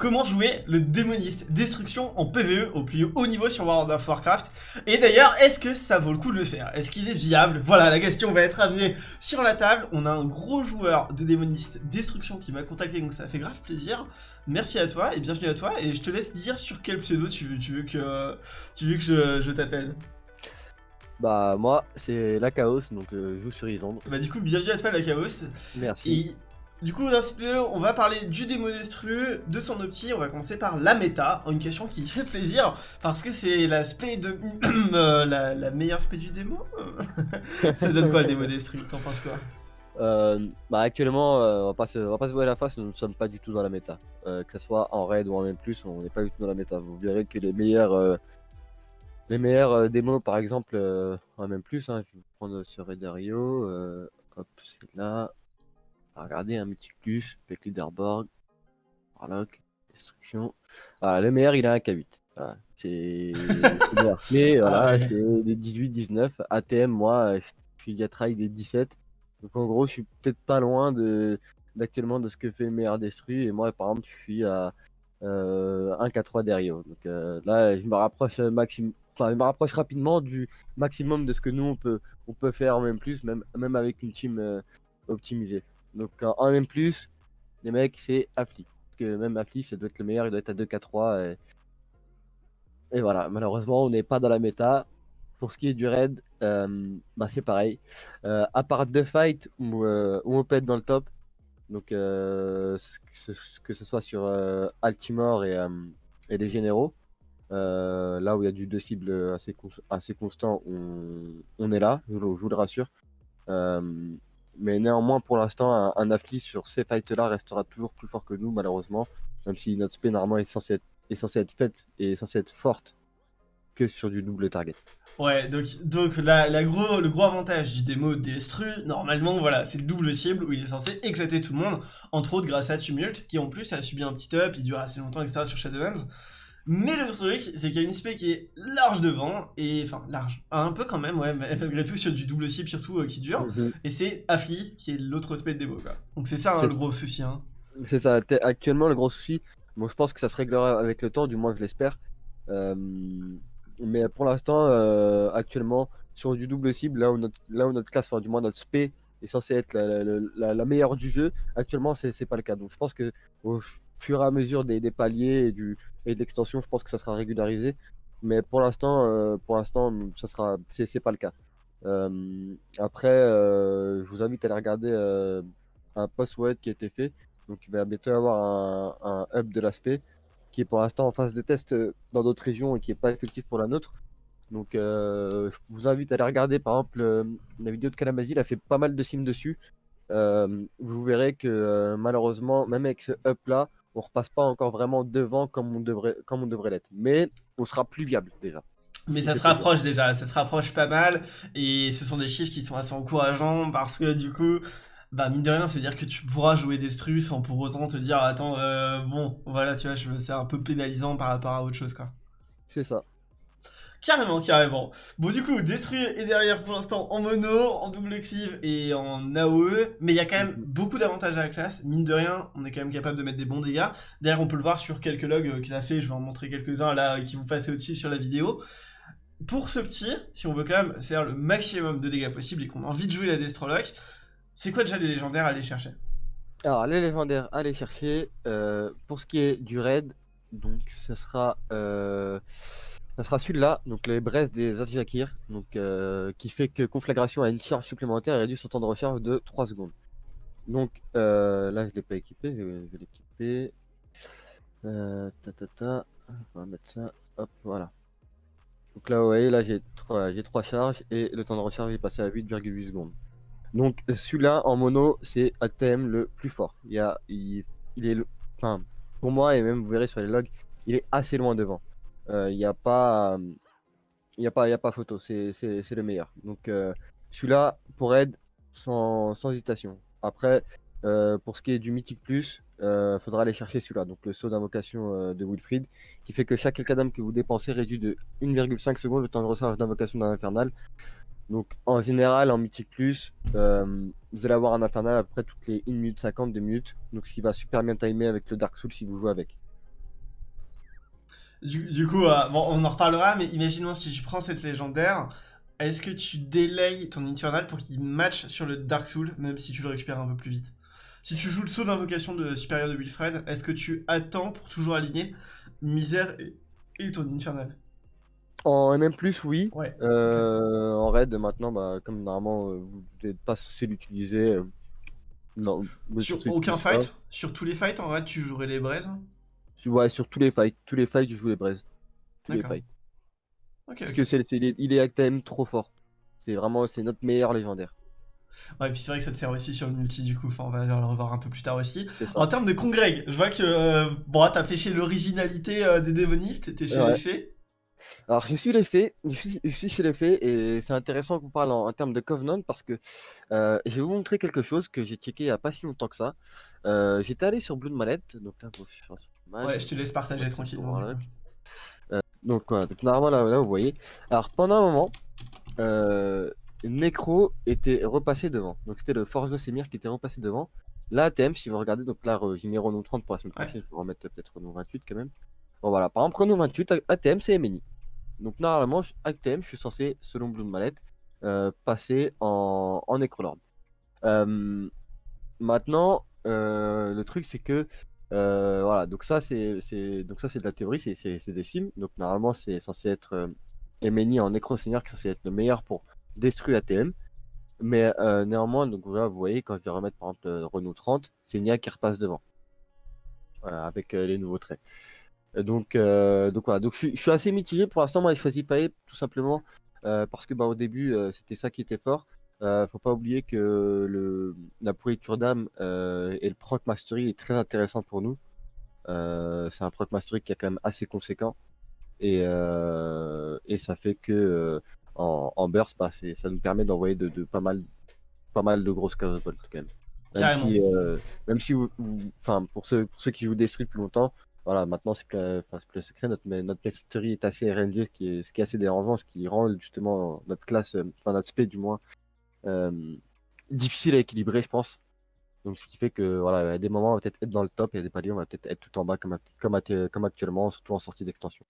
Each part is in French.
comment jouer le démoniste destruction en PvE au plus haut niveau sur World of Warcraft. Et d'ailleurs, est-ce que ça vaut le coup de le faire? Est-ce qu'il est viable? Voilà, la question va être amenée sur la table. On a un gros joueur de démoniste destruction qui m'a contacté, donc ça fait grave plaisir. Merci à toi et bienvenue à toi. Et je te laisse dire sur quel pseudo tu veux, tu veux que, tu veux que je, je t'appelle. Bah moi c'est la Chaos donc euh, je joue sur Isandre. Bah du coup bienvenue à toi la Chaos. Merci. Et du coup on va parler du démon destru, de son opti, on va commencer par la méta, une question qui fait plaisir parce que c'est l'aspect de euh, la, meilleure spé du démo. Ça donne quoi le démo destru T'en penses quoi? Euh, bah actuellement, on, va pas se, on va pas se voir la face, nous ne sommes pas du tout dans la méta. que ce soit en raid ou en M+, on n'est pas du tout dans la méta. Vous verrez que les meilleurs les meilleurs euh, démos, par exemple, euh, même plus, je vais prendre sur Redario, euh, hop, c'est là. Regardez, un Mythicus, Peck Leaderboard, Warlock, Destruction. Voilà, le meilleur, il a un K8. Voilà, c'est Mais voilà, ah c'est des 18, 19. ATM, moi, je suis à try des 17. Donc en gros, je suis peut-être pas loin de d'actuellement de ce que fait le meilleur Destru. Et moi, par exemple, je suis à euh, 1 K3 derrière. Donc euh, là, je me rapproche maximum je me rapproche rapidement du maximum de ce que nous on peut, on peut faire même plus, même, même avec une team euh, optimisée. Donc en même plus, les mecs, c'est Affli. Parce que même Affli, ça doit être le meilleur, il doit être à 2K3. Et, voilà, malheureusement, on n'est pas dans la méta. Pour ce qui est du raid, euh, bah c'est pareil. Euh, à part deux fights où, où, on peut être dans le top, donc que ce, soit sur Altimore et, et les généraux, euh, là où il y a du deux cibles assez, assez constant, on, est là, je, vous le rassure. Mais néanmoins, pour l'instant, un, un sur ces fights-là restera toujours plus fort que nous, malheureusement. Même si notre spé, normalement, est censé être, faite et est censé être forte que sur du double target. Ouais, donc, donc la, le gros avantage du démo Destru, normalement, voilà, c'est le double cible où il est censé éclater tout le monde, entre autres grâce à Tumult, qui en plus a subi un petit up, il dure assez longtemps, etc. sur Shadowlands. Mais le truc, c'est qu'il y a une spé qui est large devant, et enfin large, un peu quand même, ouais, mais malgré tout sur du double cible surtout euh, qui dure, mhm. et c'est Affli qui est l'autre spé de démo quoi. Donc c'est ça hein, le gros souci. Hein. C'est ça, actuellement le gros souci, bon je pense que ça se réglera avec le temps, du moins je l'espère. Euh, mais pour l'instant, euh, actuellement, sur du double cible, là où notre, là où notre classe, enfin du moins notre spé est censé être la, meilleure du jeu, actuellement c'est pas le cas. Donc je pense que fur et à mesure des, paliers et, du, de l'extension, je pense que ça sera régularisé. Mais pour l'instant, euh, pour ça sera, c'est pas le cas. Euh, après, euh, je vous invite à aller regarder un post web qui a été fait. Donc, il va bientôt y avoir un, hub de l'aspect qui est pour l'instant en phase de test dans d'autres régions et qui n'est pas effectif pour la nôtre. Donc, je vous invite à aller regarder par exemple la vidéo de Kalamazi, il a fait pas mal de sims dessus. vous verrez que malheureusement, même avec ce up là, on repasse pas encore vraiment devant comme on devrait, comme on devrait l'être. Mais on sera plus viable déjà. Mais ça se rapproche déjà, ça se rapproche pas mal. Et ce sont des chiffres qui sont assez encourageants parce que du coup, bah mine de rien, c'est dire que tu pourras jouer Destru sans pour autant te dire attends, euh, bon, voilà, tu vois, c'est un peu pénalisant par rapport à autre chose quoi. C'est ça. Carrément, carrément. Bon, du coup, détruire est derrière pour l'instant en mono, en double cleave et en AOE. Mais il y a quand même mhm. beaucoup d'avantages à la classe. Mine de rien, on est quand même capable de mettre des bons dégâts. D'ailleurs, on peut le voir sur quelques logs euh, qu'il a fait. Je vais en montrer quelques-uns là euh, qui vont passer au-dessus sur la vidéo. Pour ce petit, si on veut quand même faire le maximum de dégâts possible et qu'on a envie de jouer la Destrolock, c'est quoi déjà les légendaires à aller chercher? Alors, les légendaires à aller chercher, euh, pour ce qui est du raid, donc ça sera... Ça sera celui-là, donc les braises des Azjakir, donc euh, qui fait que conflagration a une charge supplémentaire et réduit son temps de recharge de 3 secondes. Donc euh, là je l'ai pas équipé, je vais, l'équiper. Euh, ta, ta, ta. On va mettre ça, hop, voilà. Donc là vous voyez, là j'ai 3, j'ai 3 charges et le temps de recharge est passé à 8,8 secondes. Donc celui-là en mono c'est ATM le plus fort. Il, il est, enfin pour moi et même vous verrez sur les logs, il est assez loin devant il euh, n'y a pas il a a pas photo. C'est le meilleur. Donc euh, celui-là pour aide sans, sans hésitation. Après euh, pour ce qui est du mythique plus il faudra aller chercher celui-là. Donc le saut d'invocation de Wilfried qui fait que chaque Elkadam que vous dépensez réduit de 1,5 secondes le temps de recharge d'invocation d'un infernal. Donc en général en mythique plus vous allez avoir un infernal après toutes les 1 minute 50 2 minutes. Donc ce qui va super bien timer avec le Dark Soul si vous jouez avec Du, du coup, euh, bon, on en reparlera, mais imaginons si je prends cette légendaire, est-ce que tu délayes ton Infernal pour qu'il match sur le Dark Soul, même si tu le récupères un peu plus vite? Si tu joues le saut d'invocation de supérieur de Wilfred, est-ce que tu attends pour toujours aligner Misère et, et ton Infernal? En MM+, oui. Ouais. Euh, En raid, maintenant, bah, comme normalement, euh, vous n'êtes pas censé l'utiliser. euh, non, Sur aucun pas. fight? Sur tous les fights, en vrai, tu jouerais les braises? Ouais, sur tous les fights. Tous les fights, je joue les braises. Tous les fights. Parce que c'est, c'est- il est, il est quand même trop fort. C'est vraiment, c'est notre meilleur légendaire. Ouais, et puis c'est vrai que ça te sert aussi sur le multi, du coup, enfin, on va le revoir un peu plus tard aussi. En termes de congrég, je vois que, euh, bon, t'as fait chez l'originalité euh, des démonistes, t'es chez Ouais. les fées. Alors, je suis les fées, je suis, je suis chez les fées, et c'est intéressant qu'on parle en, en termes de Covenant parce que euh, je vais vous montrer quelque chose que j'ai checké il n'y a pas si longtemps que ça. J'étais allé sur Blood Malette, donc là, bon, je suis Ouais, je te laisse partager tranquillement. voilà. coup. Donc voilà, donc normalement là, là, vous voyez. Alors pendant un moment, euh, Necro était repassé devant. Donc c'était le Forge de Semir qui était repassé devant. Là, ATM, si vous regardez, donc là, j'ai mis Renault 30 pour la semaine Ouais. prochaine, je vais remettre peut-être Renault 28 quand même. Bon voilà, par exemple, Renault 28, ATM, c'est MNI. Donc normalement, ATM, je suis censé, selon Blood Mallet, euh, passer en, en Necrolord. Euh, maintenant, euh, le truc c'est que euh, voilà, donc ça c'est donc ça c'est de la théorie, c'est des sims. Donc normalement c'est censé être euh, MNI en Necro Seigneur qui est censé être le meilleur pour détruire ATM. Mais euh, néanmoins, donc vous voyez quand je vais remettre par exemple Renault 30, c'est Nia qui repasse devant. Voilà, avec les nouveaux traits. Donc, donc voilà, donc je, suis- assez mitigé pour l'instant. Moi, j'ai choisi Pae tout simplement parce que bah, au début, c'était ça qui était fort. Euh, faut pas oublier que le, la pourriture d'âme euh, et le proc mastery est très intéressant pour nous. Euh, c'est un proc mastery qui est quand même assez conséquent et, euh, et ça fait que en, en burst, bah, ça nous permet d'envoyer de, de pas mal, pas mal de grosses bolt quand même. Même Carrément. si, même si vous, vous- pour ceux, pour ceux qui jouent Destruct depuis longtemps, voilà, maintenant c'est plus, plus secret. Notre, notre mastery est assez RNG, ce qui est, ce qui est assez dérangeant, ce qui rend justement notre classe, enfin notre spé du moins, difficile à équilibrer, je pense. Donc ce qui fait que voilà, à des moments on va peut-être être dans le top et à des paliers on va peut-être être tout en bas comme, comme, act- comme actuellement, surtout en sortie d'extension.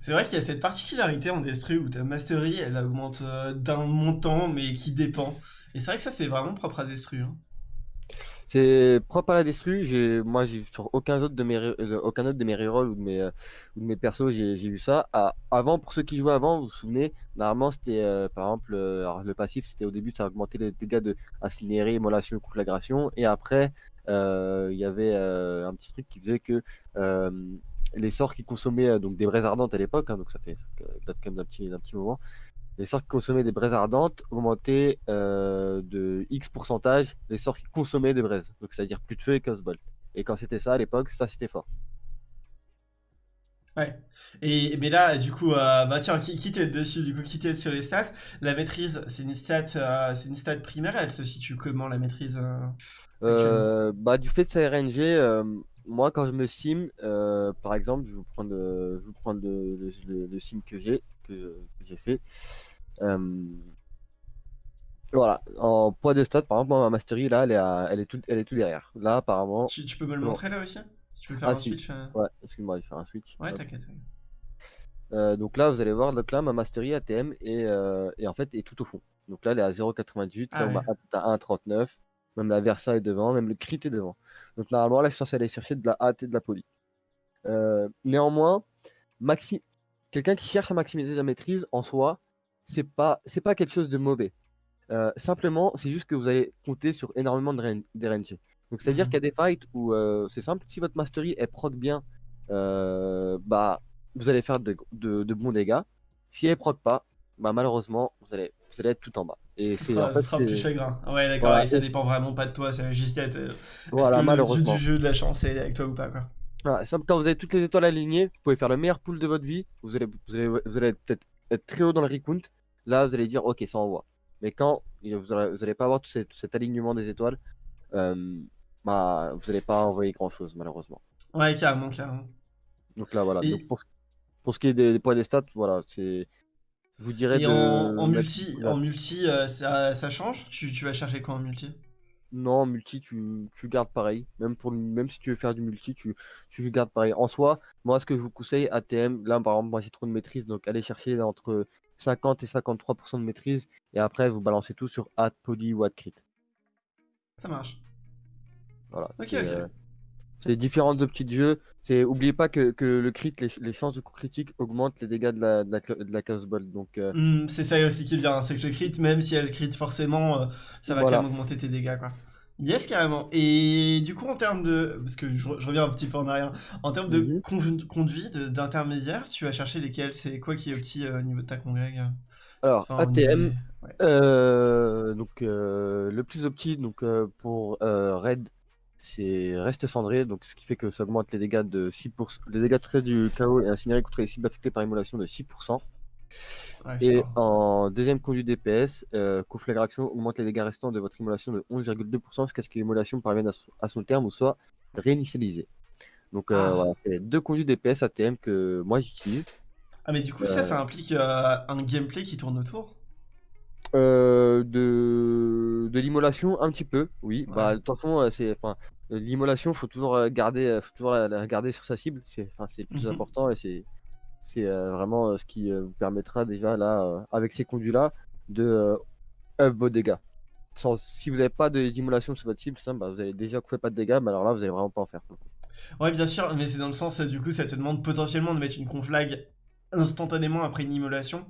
C'est vrai qu'il y a cette particularité en Destru où ta mastery elle augmente euh, d'un montant mais qui dépend. Et c'est vrai que ça c'est vraiment propre à Destru. C'est propre à la destru. Moi, sur aucun autre de mes, euh, aucun autre de mes rerolls ou de mes, euh, de mes persos, j'ai, eu ça. Ah, avant, pour ceux qui jouaient avant, vous vous souvenez, normalement, c'était, euh, par exemple, alors, le passif, c'était au début, ça augmentait les dégâts de incinéré, immolation, conflagration. Et après, il y avait un petit truc qui faisait que les sorts qui consommaient donc des braises ardentes à l'époque, hein, donc ça fait date quand même d'un petit, petit moment. Les sorts qui consommaient des braises ardentes augmentaient euh, de X pourcentage les sorts qui consommaient des braises. Donc c'est-à-dire plus de feu et bolt. Et quand c'était ça à l'époque, ça c'était fort. Ouais. Et mais là du coup euh, bah tiens qui, qui t'aide dessus du coup qui t'aide sur les stats? La maîtrise c'est une stat euh, c'est une stat primaire elle se situe comment la maîtrise euh, bah, du fait de sa RNG, moi quand je me sim, par exemple, je vais vous prendre, euh, je vous prendre le, le, le- le sim que j'ai que, que j'ai fait. Euh, voilà, en poids de stats, par exemple, moi, ma mastery là, elle est, à- elle est tout, elle est tout derrière. Là, apparemment, tu, tu peux me le montrer là aussi Si tu peux faire Ah, un si. switch euh, ouais, excuse-moi, je vais faire un switch. Ouais t'inquiète. Euh, donc là, vous allez voir, donc là, ma mastery ATM est, euh, est en fait est tout au fond. Donc là, elle est à 0,98, Ah là, on ouais. m'a à 1,39, même la Versa est devant, même le crit est devant. Donc normalement, là, je suis censé aller chercher de la AT et de la poly. Euh, néanmoins, maxi... quelqu'un qui cherche à maximiser sa maîtrise, en soi, c'est pas, c'est pas quelque chose de mauvais. Euh, simplement, c'est juste que vous allez compter sur énormément de RN- d'RNG. Donc c'est-à-dire Mhm. qu'il y a des fights où euh, c'est simple, si votre mastery est proc bien, euh, bah vous allez faire de, de- de bons dégâts. Si elle proc pas, bah malheureusement, vous allez, vous allez être tout en bas. Et Ce c'est sera, en ce fait, sera c'est- plus chagrin. Ouais d'accord Voilà, et ça dépend vraiment pas de toi ça va juste être voilà, est-ce que le dieu malheureusement. du jeu de la chance est avec toi ou pas quoi. Voilà, quand vous avez toutes les étoiles alignées, vous pouvez faire le meilleur pool de votre vie. Vous allez, vous allez, vous allez peut-être être très haut dans le recount. Là, vous allez dire, ok, ça envoie. Mais quand vous n'allez pas avoir tout, cet- tout cet alignement des étoiles, euh, bah, vous n'allez pas envoyer grand-chose, malheureusement. Ouais carrément carrément. Donc là, voilà. Et- Donc, pour, pour ce qui est des, des points des stats, voilà, c'est. Je vous dirais Et de. en, multi, voilà. en multi euh, ça, ça change? Tu, tu vas chercher quoi en multi? Non, multi, tu, tu gardes pareil. Même, pour, même si tu veux faire du multi, tu, tu gardes pareil. En soi, moi, ce que je vous conseille, ATM, là, par exemple, moi, j'ai trop de maîtrise, donc allez chercher entre 50 et 53% de maîtrise, et après, vous balancez tout sur add poly ou add crit. Ça marche. Voilà. Ok, c'est, ok. euh, c'est différentes options de jeu. C'est, oubliez pas que, que le crit, les, les chances de coup critique augmentent les dégâts de la, de la, clo- de la chaos ball. Donc, euh, Hmm, c'est ça aussi qui bien, c'est que le crit, même si elle crit forcément, euh, ça va Voilà. quand même augmenter tes dégâts, quoi. Yes, carrément. Et du coup, en termes de... Parce que je, re- je reviens un petit peu en arrière. En termes de Mhm. conv- conduit, de- d'intermédiaire, tu vas chercher lesquels? C'est quoi qui est petit euh, au niveau de ta congrég euh, alors, enfin, ATM, ouais. Euh, donc euh, le plus opti donc euh, pour euh, raid c'est reste cendré donc ce qui fait que ça augmente les dégâts de 6% les dégâts de trait du chaos et incinéré contre les cibles affectées par immolation de 6% Ouais, je et en deuxième conduit DPS euh, conflagration augmente les dégâts restants de votre immolation de 11,2% jusqu'à ce que l'immolation parvienne à, son- à son terme ou soit réinitialisée. Donc euh, Ah. voilà c'est deux conduits DPS ATM que moi j'utilise. Ah, mais du coup, ça, euh, ça implique euh, un gameplay qui tourne autour? Euh, de de l'immolation un petit peu, oui. Ouais. Bah de toute façon, euh, c'est enfin euh, l'immolation, faut toujours garder, faut toujours la, la garder sur sa cible. C'est enfin c'est le plus Mhm. important et c'est c'est euh, vraiment ce qui vous permettra déjà là avec ces conduits là de up vos dégâts. Sans, si vous n'avez pas d'immolation sur votre cible, ça, bah, vous allez déjà fait pas de dégâts, mais alors là vous allez vraiment pas en faire. Ouais, bien sûr, mais c'est dans le sens, du coup, ça te demande potentiellement de mettre une conflag instantanément après une immolation,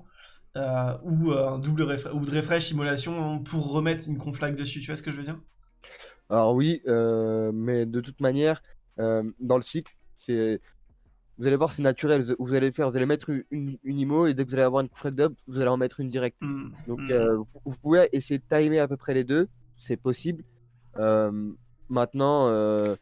euh, ou euh, un double ou de refresh immolation pour remettre une conflag dessus, tu vois ce que je veux dire? Alors oui, euh, mais de toute manière, euh, dans le cycle, c'est vous allez voir, c'est naturel. Vous- allez faire, vous allez mettre une, une, une IMO et dès que vous allez avoir une flag d'up, vous allez en mettre une directe. Hmm, Donc hmm. vous, pouvez essayer de timer à peu près les deux, c'est possible. Maintenant, je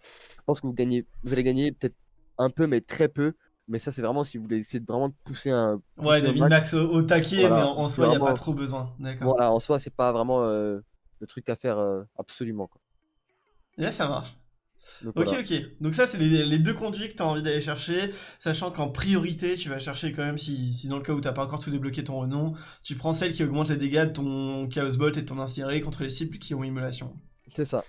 pense que vous gagnez, vous allez gagner peut-être un peu, mais très peu. Mais ça, c'est vraiment si vous voulez essayer de vraiment pousser un. Ouais, pousser des au max. min-max au, au taquet, Voilà, mais en, soi, il n'y a pas trop besoin. D'accord. Voilà, en soi, c'est pas vraiment euh, le truc à faire euh, absolument. Quoi. Là, ça marche. Donc, Ok, voilà. ok. Donc ça, c'est les, les deux conduits que tu as envie d'aller chercher, sachant qu'en priorité, tu vas chercher quand même, si, si dans le cas où t'as pas encore tout débloqué ton renom, tu prends celle qui augmente les dégâts de ton Chaos Bolt et de ton Incinéré contre les cibles qui ont immolation. C'est ça.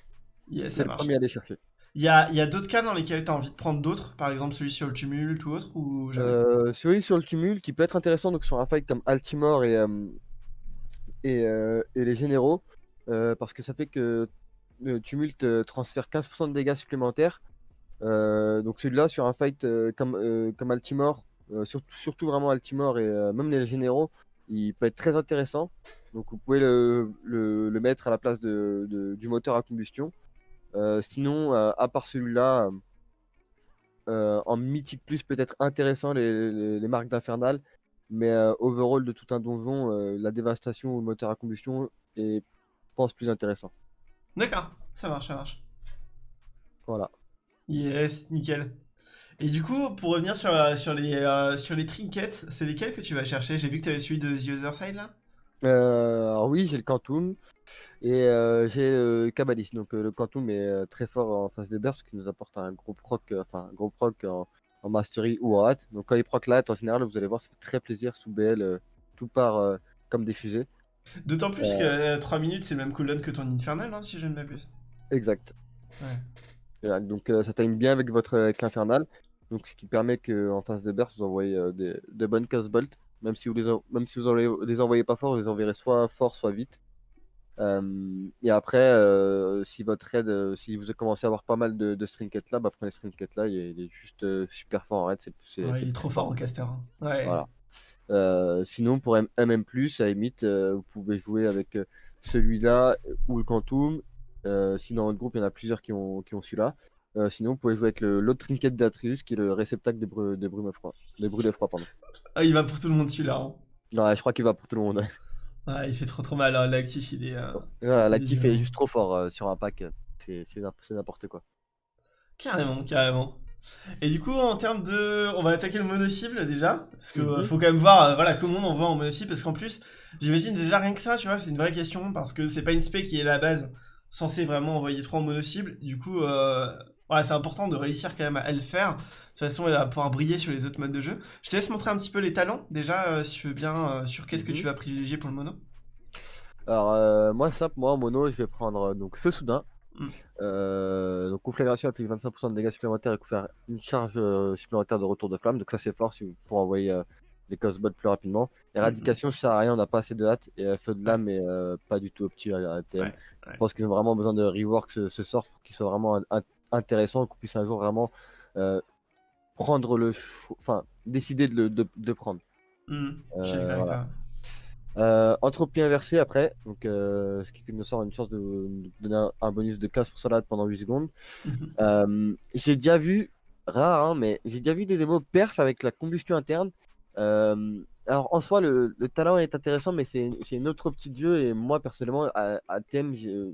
Yes, C'est le premier à aller chercher. Il y a, d'autres cas dans lesquels tu as envie de prendre d'autres, par exemple celui sur le tumulte ou autre, ou Euh, celui sur le tumulte qui peut être intéressant donc sur un fight comme Altimore et, euh, euh, et les généraux parce que ça fait que le tumulte transfère 15% de dégâts supplémentaires. Donc celui-là sur un fight comme, comme Altimore, surtout, vraiment Altimore et même les généraux, il peut être très intéressant. Donc vous pouvez le, le- mettre à la place de- du moteur à combustion. Euh, sinon, euh, à part celui-là, euh, en mythique plus peut-être intéressant les, les- les marques d'Infernal, mais overall de tout un donjon, la dévastation ou le moteur à combustion est, je pense, plus intéressant. D'accord, ça marche, ça marche. Voilà. Yes, nickel. Et du coup, pour revenir sur, sur, les, euh, sur les trinkets, c'est lesquels que tu vas chercher? J'ai vu que tu avais celui de The Other Side là alors oui, j'ai le Quantum et euh, j'ai le Kabbalist. Donc euh, le Quantum est euh, très fort en phase de burst, ce qui nous apporte un gros proc, euh, enfin un gros proc en, en mastery ou en hâte. Donc quand il proc la hâte, en général, vous allez voir, ça fait très plaisir sous BL, euh, tout part euh, comme des fusées. D'autant plus que 3 minutes, c'est le même cooldown que ton Infernal, hein, si je ne m'abuse. Exact. Ouais. Donc euh, ça time bien avec votre avec l'infernal. Donc ce qui permet que en phase de burst vous envoyez euh, des, de bonnes bolts. Même si vous les en- même si vous envoyez- les envoyez pas fort, vous les enverrez soit fort soit vite. Euh, et après, euh, si votre raid, euh, si vous commencez à avoir pas mal de, de strinket là, bah prenez strinket là, il est, il est juste super fort en raid. C'est, c'est- Ouais, c'est il est trop fort en caster. hein. Ouais. Voilà. Sinon, pour MM, à limite, vous pouvez jouer avec celui-là ou le Quantum. Si dans votre groupe, il y en a plusieurs qui ont, qui ont celui-là. Euh, sinon, vous pouvez jouer avec l'autre trinket d'Atrius qui est le réceptacle des, bru des brumes froides. Des brûlés froids, pardon. Ah, il va pour tout le monde celui-là. hein. Non, ouais, je crois qu'il va pour tout le monde. Ouais, il fait trop trop mal. hein, L'actif, il est. euh, L'actif est juste trop fort euh, sur un pack. C'est c'est n'im- c'est n'importe quoi. Carrément, carrément. Et du coup, en termes de. On va attaquer le mono-cible déjà. Parce que euh, faut quand même voir euh, voilà, comment on envoie en mono-cible. Parce qu'en plus, j'imagine déjà rien que ça, tu vois, c'est une vraie question. Parce que c'est pas une spé qui est la base censée vraiment envoyer 3 en mono-cible. Du coup, euh, voilà, c'est important de réussir quand même à le faire. De toute façon, elle va pouvoir briller sur les autres modes de jeu. Je te laisse montrer un petit peu les talents déjà, euh, si tu veux bien, euh, sur qu'est-ce que Mhm. tu vas privilégier pour le mono. Alors, euh, moi, simple, moi en mono, je vais prendre donc Feu Soudain. Mm. Donc conflagration applique 25% de dégâts supplémentaires et faire une charge supplémentaire de retour de flamme. Donc ça c'est fort si vous, pour envoyer les cosbots plus rapidement. Éradication ça sert à rien, on n'a pas assez de hâte. Et feu de lame est euh, pas du tout opti à. Ouais, ouais. Je pense qu'ils ont vraiment besoin de rework ce, ce sort pour qu'il soit vraiment un- un- intéressant, qu'on puisse un jour vraiment euh, prendre le, enfin décider de le de, prendre. Hmm, Euh, voilà. Euh, entropie inversée après, donc ce qui fait que nous sort une sorte de, de donner un, un bonus de 15 pour salade pendant 8 secondes. Euh, j'ai déjà vu, rare, hein, mais j'ai déjà vu des démos perf avec la combustion interne. Alors en soi, le, le talent est intéressant, mais c'est une autre de jeu. Et moi, personnellement, à, à thème, j'ai-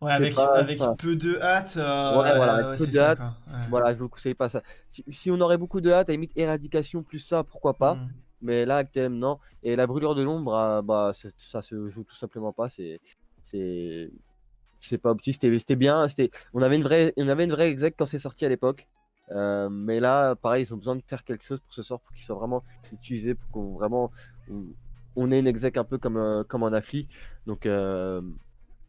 Ouais, avec, pas, avec enfin, peu de hâte. euh, Ouais, voilà, avec ouais, peu c'est de ça, hâte, quoi. Ouais. voilà, je vous conseille pas ça. Si, si on aurait beaucoup de hâte, à limite éradication plus ça, pourquoi pas. Hmm. Mais là, TM, non. Et la brûlure de l'ombre, ah, bah, ça se joue tout simplement pas. C'est, c'est, pas opti. C'était, bien. On avait une vraie, on avait une vraie exec quand c'est sorti à l'époque. Euh, mais là, pareil, ils ont besoin de faire quelque chose pour ce sort, pour qu'il soit vraiment utilisé, pour qu'on vraiment, on, on ait une exec un peu comme, euh, comme un affli. Donc, euh,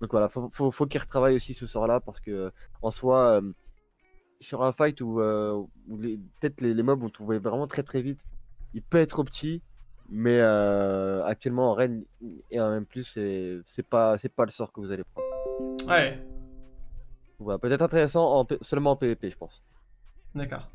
donc voilà, faut, faut, faut qu'ils retravaillent aussi ce sort-là parce que en soi, euh, sur un fight où, euh, où peut-être les, les mobs ont trouvé vraiment très très vite, il peut être trop petit, mais euh, actuellement en Rennes et en même plus, c'est pas pas le sort que vous allez prendre. Ouais, Voilà, peut-être intéressant en seulement en PvP, je pense. d'accord.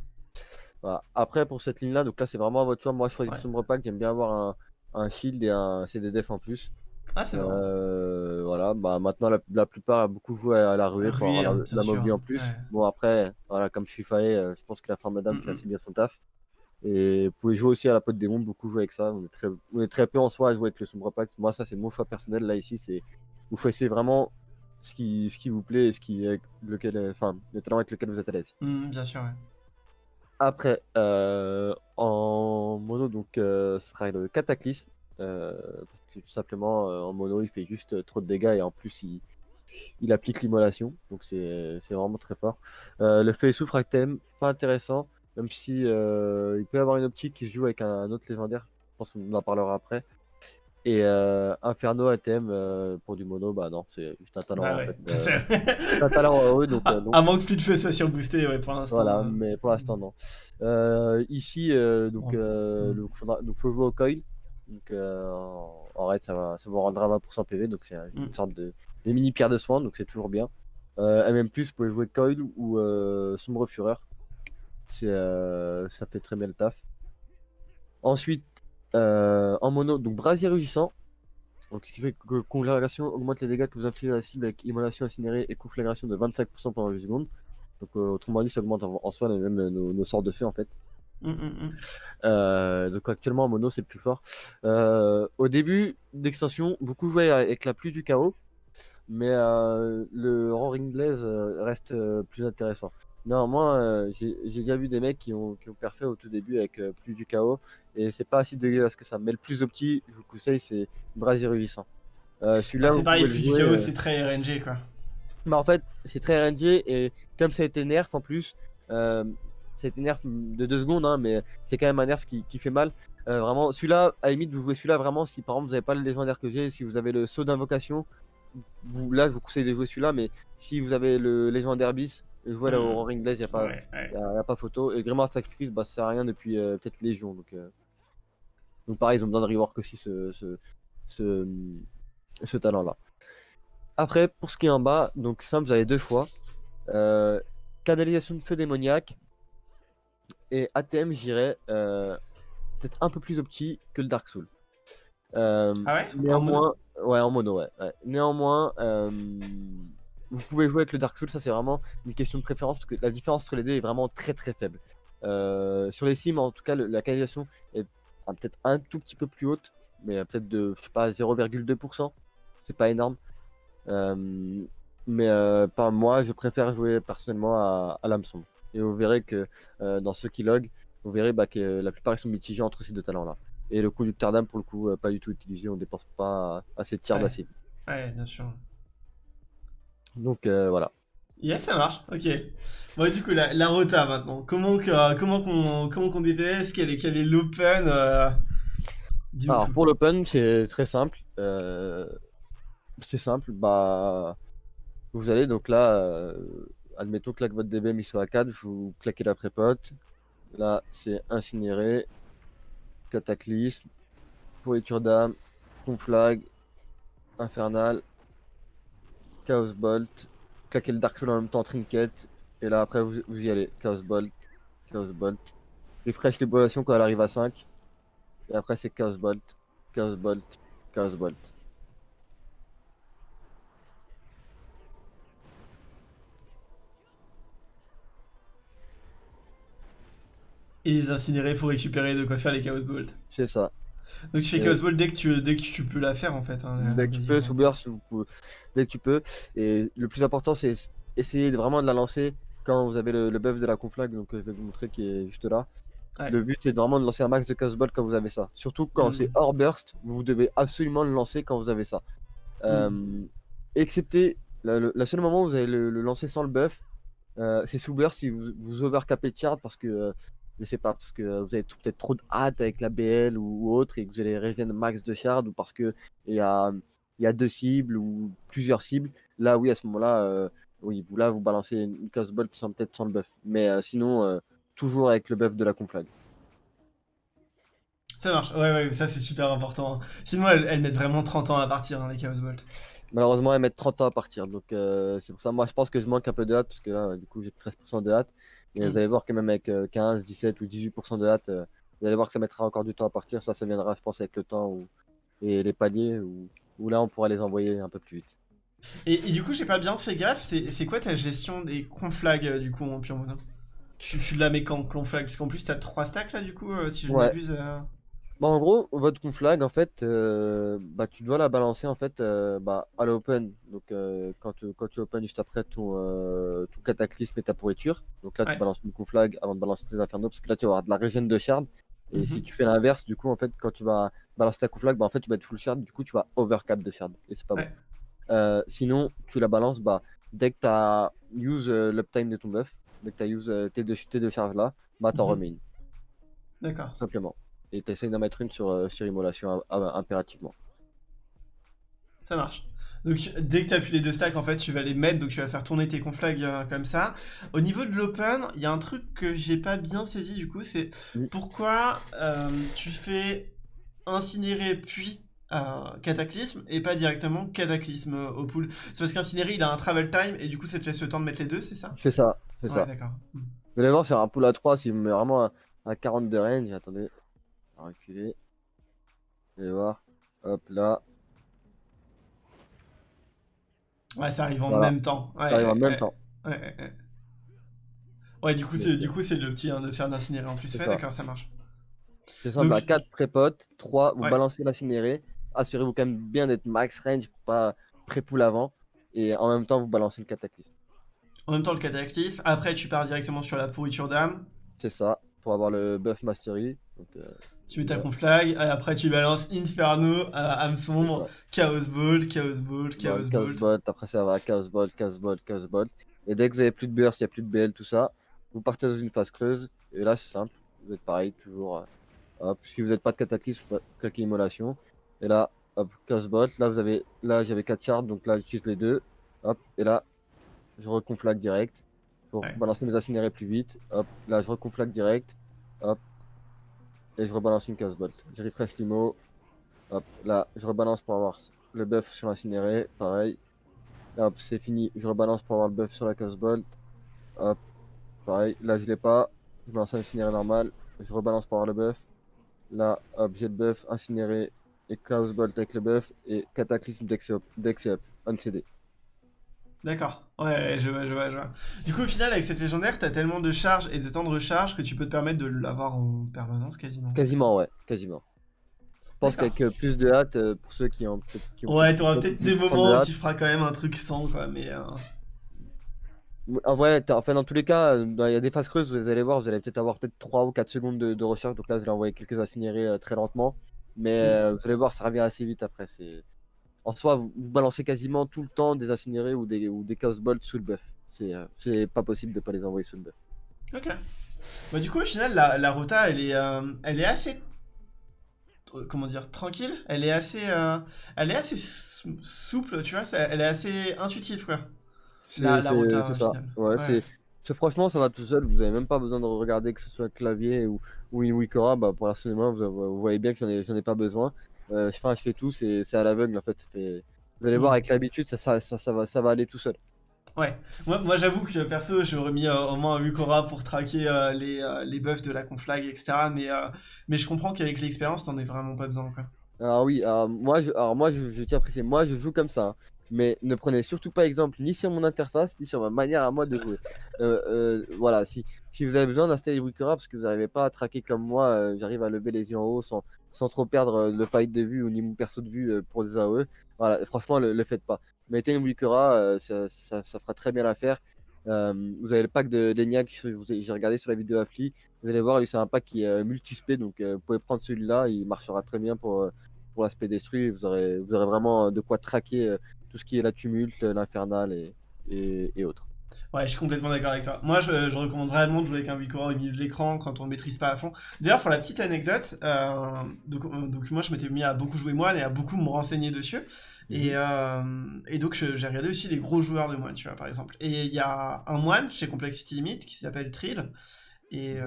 Voilà. Après pour cette ligne-là, donc là c'est vraiment à votre choix. Moi je choisis Ouais. sombre pack, j'aime bien avoir un, un shield et un CDDF en plus. Ah, c'est bon. Euh, voilà, bah maintenant la, la plupart a beaucoup joué à la ruée pour Ruée, avoir hein, la, bien la sûr. en plus. Ouais. Bon après, voilà, comme je suis faillé, euh, je pense que la forme madame fait assez bien son taf. Et vous pouvez jouer aussi à la pote démon, beaucoup jouer avec ça. On est très, on est très peu en soi à jouer avec le sombre pack. Moi ça c'est mon choix personnel là ici, c'est vous choisissez vraiment ce qui, ce qui vous plaît et ce qui, avec lequel, euh, enfin, le talent avec lequel vous êtes à l'aise. Hmm, bien sûr, ouais. Après, euh, en mono, donc, euh, ce sera le cataclysme. euh, parce que tout simplement, euh, en mono, il fait juste euh, trop de dégâts et en plus, il, il applique l'immolation. Donc, c'est c'est vraiment très fort. Euh, le feu souffre thème, pas intéressant. Même si euh, il peut y avoir une optique qui se joue avec un, un autre légendaire. Je pense qu'on en parlera après. Et euh, Inferno à thème euh, pour du mono, bah non, c'est juste un talent Bah en fait. euh, C'est- un talent heureux, donc, euh, donc À moins que plus de feu soit surboosté, ouais, pour l'instant. voilà, euh. mais pour l'instant non. Euh, ici, euh, donc, Oh. euh, donc, faudra- donc faut jouer au coil. Donc euh, en, raid, ça va, ça vous rendra 20% PV, donc c'est un- une Mm. sorte de des mini pierres de soin, donc c'est toujours bien. Euh, MM+, vous pouvez jouer coil ou euh, sombre fureur. Euh, ça fait très bien le taf. Ensuite, euh, en mono, donc brasier rugissant. Donc, ce qui fait que conflagration augmente les dégâts que vous infligez à la cible avec immolation incinérée et conflagration de 25% pendant 8 secondes. Donc, autrement dit, ça augmente en, en soi même nos, nos sorts de feu en fait. Hmm, hmm, hmm. Euh, donc, actuellement en mono, c'est le plus fort. Euh, au début d'extension, beaucoup jouaient avec la pluie du chaos, mais euh, le Roaring Blaze euh, reste euh, plus intéressant. Néanmoins, euh, j'ai déjà vu des mecs qui ont, qui ont perfait au tout début avec euh, plus du chaos, et c'est pas si dégueulasse que ça. Mais le plus opti, je vous conseille, c'est Brasier Rugissant. Euh, Celui-là, Ah, c'est pareil, le du chaos, euh, c'est très RNG, quoi. bah en fait, c'est très RNG et comme ça a été nerf en plus, a été nerf de 2 secondes, hein, mais c'est quand même un nerf qui, qui fait mal. Euh, vraiment, celui-là, à la limite, vous jouez celui-là vraiment si par exemple vous n'avez pas le légendaire que j'ai, si vous avez le saut d'invocation, vous, là je vous conseille de jouer celui-là, mais si vous avez le légendaire bis, jouez là Mhm. au Ring Blaze, il n'y a, pas- Ouais, ouais. y a, y a pas photo. Et Grimoire de Sacrifice, bah, ça sert à rien depuis euh, peut-être Légion. Donc, euh, donc pareil, ils ont besoin de rework aussi ce, ce, ce, ce talent-là. Après, pour ce qui est en bas, donc simple, vous avez deux. Euh, canalisation de feu démoniaque et ATM, j'irais euh, peut-être un peu plus opti que le Dark Soul. Euh, Ah ouais? Néanmoins, ouais, en mono, ouais. ouais. Néanmoins, euh, vous pouvez jouer avec le Dark Soul, ça c'est vraiment une question de préférence parce que la différence entre les deux est vraiment très très faible. Sur les sims, en tout cas, le- la canalisation est ah, peut-être un tout petit peu plus haute, mais peut-être de, je sais pas, 0,2%. C'est pas énorme. Mais pas moi, je préfère jouer personnellement à, à l'âme sombre. Et vous verrez que euh, dans ceux qui log, vous verrez bah, que la plupart ils sont mitigés entre ces deux talents-là. Et le conducteur d'âme, pour le coup, euh, pas du tout utilisé, on dépense pas assez de tiers Ouais. d'acide. Ouais, bien sûr. Donc euh, voilà. Yes, ça marche, ok. Bon, du coup, la, la rota maintenant. Comment comment qu'on comment qu'on DPS Quel est, quel est l'open Alors tout. pour l'open, c'est très simple. C'est simple. Bah, Vous allez donc là, admettons que là que votre DBM soit à 4, vous claquez la prépote. Là, c'est incinéré, cataclysme, pourriture d'âme, conflag, infernal, chaos bolt, claquez le dark soul en même temps, trinket, et là après vous, y allez, chaos bolt, chaos bolt. Refresh l'évaluation quand elle arrive à 5, et après c'est chaos bolt, chaos bolt, chaos bolt. Et les incinérer pour récupérer de quoi faire les Chaos Bolt. C'est ça. Donc tu fais Chaos Bolt dès que tu, dès que tu peux la faire en fait. hein, Dès que tu peux, sous burst, dès que tu peux. Et le plus important, c'est essayer vraiment de la lancer quand vous avez le, le buff de la conflag, donc euh, je vais vous montrer qui est juste là. Ouais. Le but, c'est vraiment de lancer un max de chaos ball quand vous avez ça. Surtout quand Mhm. c'est hors burst, vous devez absolument le lancer quand vous avez ça. Euh, excepté le la seule moment où vous allez le, le lancer sans le buff, euh, c'est sous burst si vous, vous overcapez de parce que euh, je sais pas, parce que euh, vous avez peut-être trop de hâte avec la BL ou, ou autre et que vous allez regen max de shard ou parce que il y a, il y a deux cibles ou plusieurs cibles. Là, oui, à ce moment-là, euh, oui, vous là vous balancez une chaos bolt sans peut-être sans le buff. Mais euh, sinon, euh, toujours avec le buff de la conflag. Ça marche, ouais, ouais, ça c'est super important. Sinon, elles, elles mettent vraiment 30 ans à partir, hein, les Chaos Bolt. Malheureusement, elles mettent 30 ans à partir. Donc, euh, c'est pour ça, moi, je pense que je manque un peu de hâte, parce que là, du coup, j'ai 13% de hâte. Mais Mm. vous allez voir que même avec euh, 15, 17 ou 18% de hâte, euh, vous allez voir que ça mettra encore du temps à partir. Ça, ça viendra, je pense, avec le temps ou- et les paliers, où, où là, on pourra les envoyer un peu plus vite. Et, et du coup, j'ai pas bien fait gaffe, c'est quoi ta gestion des conflags euh, du coup en mono tu, tu la mets quand conflag? Parce qu'en plus, t'as 3 stacks là du coup, euh, si je ne Ouais. m'abuse. euh. Bah, en gros, votre conflag, en fait, euh, bah, tu dois la balancer en fait, euh, bah, à l'open. Donc, euh, quand, tu- quand tu open juste après ton, ton cataclysme et ta pourriture. Donc là, Ouais. tu balances une conflag avant de balancer tes infernaux, parce que là, tu vas avoir de la régène de shard. Et Mhm. si tu fais l'inverse, du coup, en fait, quand tu vas balancer ta conflag, bah, en fait, tu vas être full shard, du coup, tu vas overcap de shard. Et c'est pas Ouais. bon. Sinon, tu la balances bah, dès que tu as use l'uptime de ton buff, dès que tu as use tes deux, tes deux charges là, bah, t'en Mhm. remets une, D'accord. simplement. Et tu essayes d'en mettre une sur, euh, sur immolation euh, euh, impérativement. Ça marche. Donc dès que tu as plus les deux stacks, en fait, tu vas les mettre, donc tu vas faire tourner tes conflags euh, comme ça. Au niveau de l'open, il y a un truc que j'ai pas bien saisi du coup, c'est Oui. pourquoi euh, tu fais incinérer puis euh, cataclysme et pas directement cataclysme au pool. C'est parce qu'incinéré il a un travel time et du coup ça te laisse le temps de mettre les deux, c'est ça? C'est ça, c'est Ouais, ça. d'accord. Hmm. Vous allez voir, c'est un pool à 3, si vous met vraiment 40 de range, attendez, va reculer. Vous allez voir, hop là, Ouais, ça arrive en Voilà. même temps. Ouais, ça arrive en même temps. Ouais, ouais, ouais. Ouais, du coup, c'est c'est- du coup c'est le petit hein, de faire d'incinérer en plus. Ouais, d'accord, ça marche. C'est simple, Donc- à 4 prépotes, 3, vous balancez l'incinéré, assurez-vous quand même bien d'être max range pour pas pré-pool avant, et en même temps vous balancez le cataclysme. En même temps, le cataclysme. Après, tu pars directement sur la pourriture d'âme. C'est ça, pour avoir le buff mastery. Donc, euh, Tu mets ta conflag. Et après, tu balances Inferno, âme sombre, c'est ça. Chaos Bolt, Chaos Bolt, Chaos Chaos Bolt. Bolt, après ça va Chaos Bolt, Chaos Bolt, Chaos Bolt. Et dès que vous avez plus de burst, il n'y a plus de BL, tout ça, vous partez dans une phase creuse. Et là, c'est simple, vous êtes pareil, toujours. euh, hop, si vous n'êtes pas de cataclysme, vous claquez immolation. Et là, hop, Chaos Bolt. Là, vous avez, là j'avais 4 shards, donc là, j'utilise les deux. Hop, et là, je reconflag direct pour Ouais. balancer mes incinérés plus vite. Hop, là, je reconflag direct. Hop, et je rebalance une Chaos Bolt. Je refresh l'IMO. Hop, là, je rebalance pour avoir le buff sur l'incinéré, pareil. Hop, c'est fini, je rebalance pour avoir le buff sur la Chaos Bolt. Hop, pareil, là je l'ai pas, je balance un incinéré normal, je rebalance pour avoir le buff. Là, hop, j'ai le buff, incinéré et Chaos Bolt avec le buff et Cataclysme c'est up, CD. D'accord. Ouais, je vois, je vois, je vois. Du coup, au final, avec cette légendaire, t'as tellement de charges et de temps de recharge que tu peux te permettre de l'avoir en permanence quasiment. Quasiment, ouais, quasiment. Je pense qu'avec euh, plus de hâte, euh, pour ceux qui ont qui ont Ouais, t'auras peut-être des de moments où tu feras quand même un truc sans, quoi, mais... euh, En vrai, enfin, dans tous les cas, il y a des phases creuses, vous allez voir, vous allez peut-être avoir peut-être 3 ou 4 secondes de, de recharge. Donc là, vous allez envoyer quelques incinérés euh, très lentement. Mais Mm. euh, vous allez voir, ça revient assez vite après. C'est... En soi, vous, vous balancez quasiment tout le temps des incinérés ou des, ou des chaos bolts sous le buff. C'est, euh, pas possible de pas les envoyer sous le buff. Ok. Bah, du coup, au final, la, la rota, elle est, euh, elle est assez... Comment dire Tranquille Elle est assez... euh, Elle est assez sou- souple, tu vois Elle est assez intuitive, quoi. la, C'est la rota ça. Ouais, Ouais. c'est franchement, ça va tout seul. Vous avez même pas besoin de regarder que ce soit clavier ou, ou une Wikora. Bah, pour personnellement, vous, vous voyez bien que j'en ai, j'en ai pas besoin. Euh, enfin, je fais tout, c'est à l'aveugle en fait. Vous allez voir, Mm. avec l'habitude, ça, ça, ça, ça va, ça va aller tout seul. Ouais, moi, moi j'avoue que perso, j'aurais mis euh, au moins un Wukora pour traquer euh, les, les buffs de la conflag, etc. Mais, euh, mais je comprends qu'avec l'expérience, t'en as vraiment pas besoin. Quoi. Alors oui, alors moi, je, alors moi, je, je tiens à préciser, moi, je joue comme ça. hein. Mais ne prenez surtout pas exemple ni sur mon interface, ni sur ma manière à moi de jouer. Euh, euh, voilà, si, si vous avez besoin d'installer Wikora parce que vous n'arrivez pas à traquer comme moi, euh, j'arrive à lever les yeux en haut sans, sans trop perdre le fight de vue ou ni mon perso de vue pour des AOE. Voilà, franchement, le, le faites pas. Mettez une Wikora, ça, ça, fera très bien l'affaire. Vous avez le pack de avez- j'ai regardé sur la vidéo Affli. Vous allez voir, c'est un pack qui est multispé, donc vous pouvez prendre celui-là, il marchera très bien pour, pour l'aspect destruit. Vous aurez, vous aurez vraiment de quoi traquer tout ce qui est la tumulte, l'infernal et, et, et autres. Ouais, je suis complètement d'accord avec toi. Moi, je, je recommande vraiment de jouer avec un Wukora au milieu de l'écran quand on ne maîtrise pas à fond. D'ailleurs, pour la petite anecdote, euh, donc, euh, donc moi, je m'étais mis à beaucoup jouer moine et à beaucoup me renseigner dessus. Et, euh, et donc, j'ai regardé aussi les gros joueurs de moine, tu vois, par exemple. Et il y a un moine chez Complexity Limit qui s'appelle Trill. Et euh,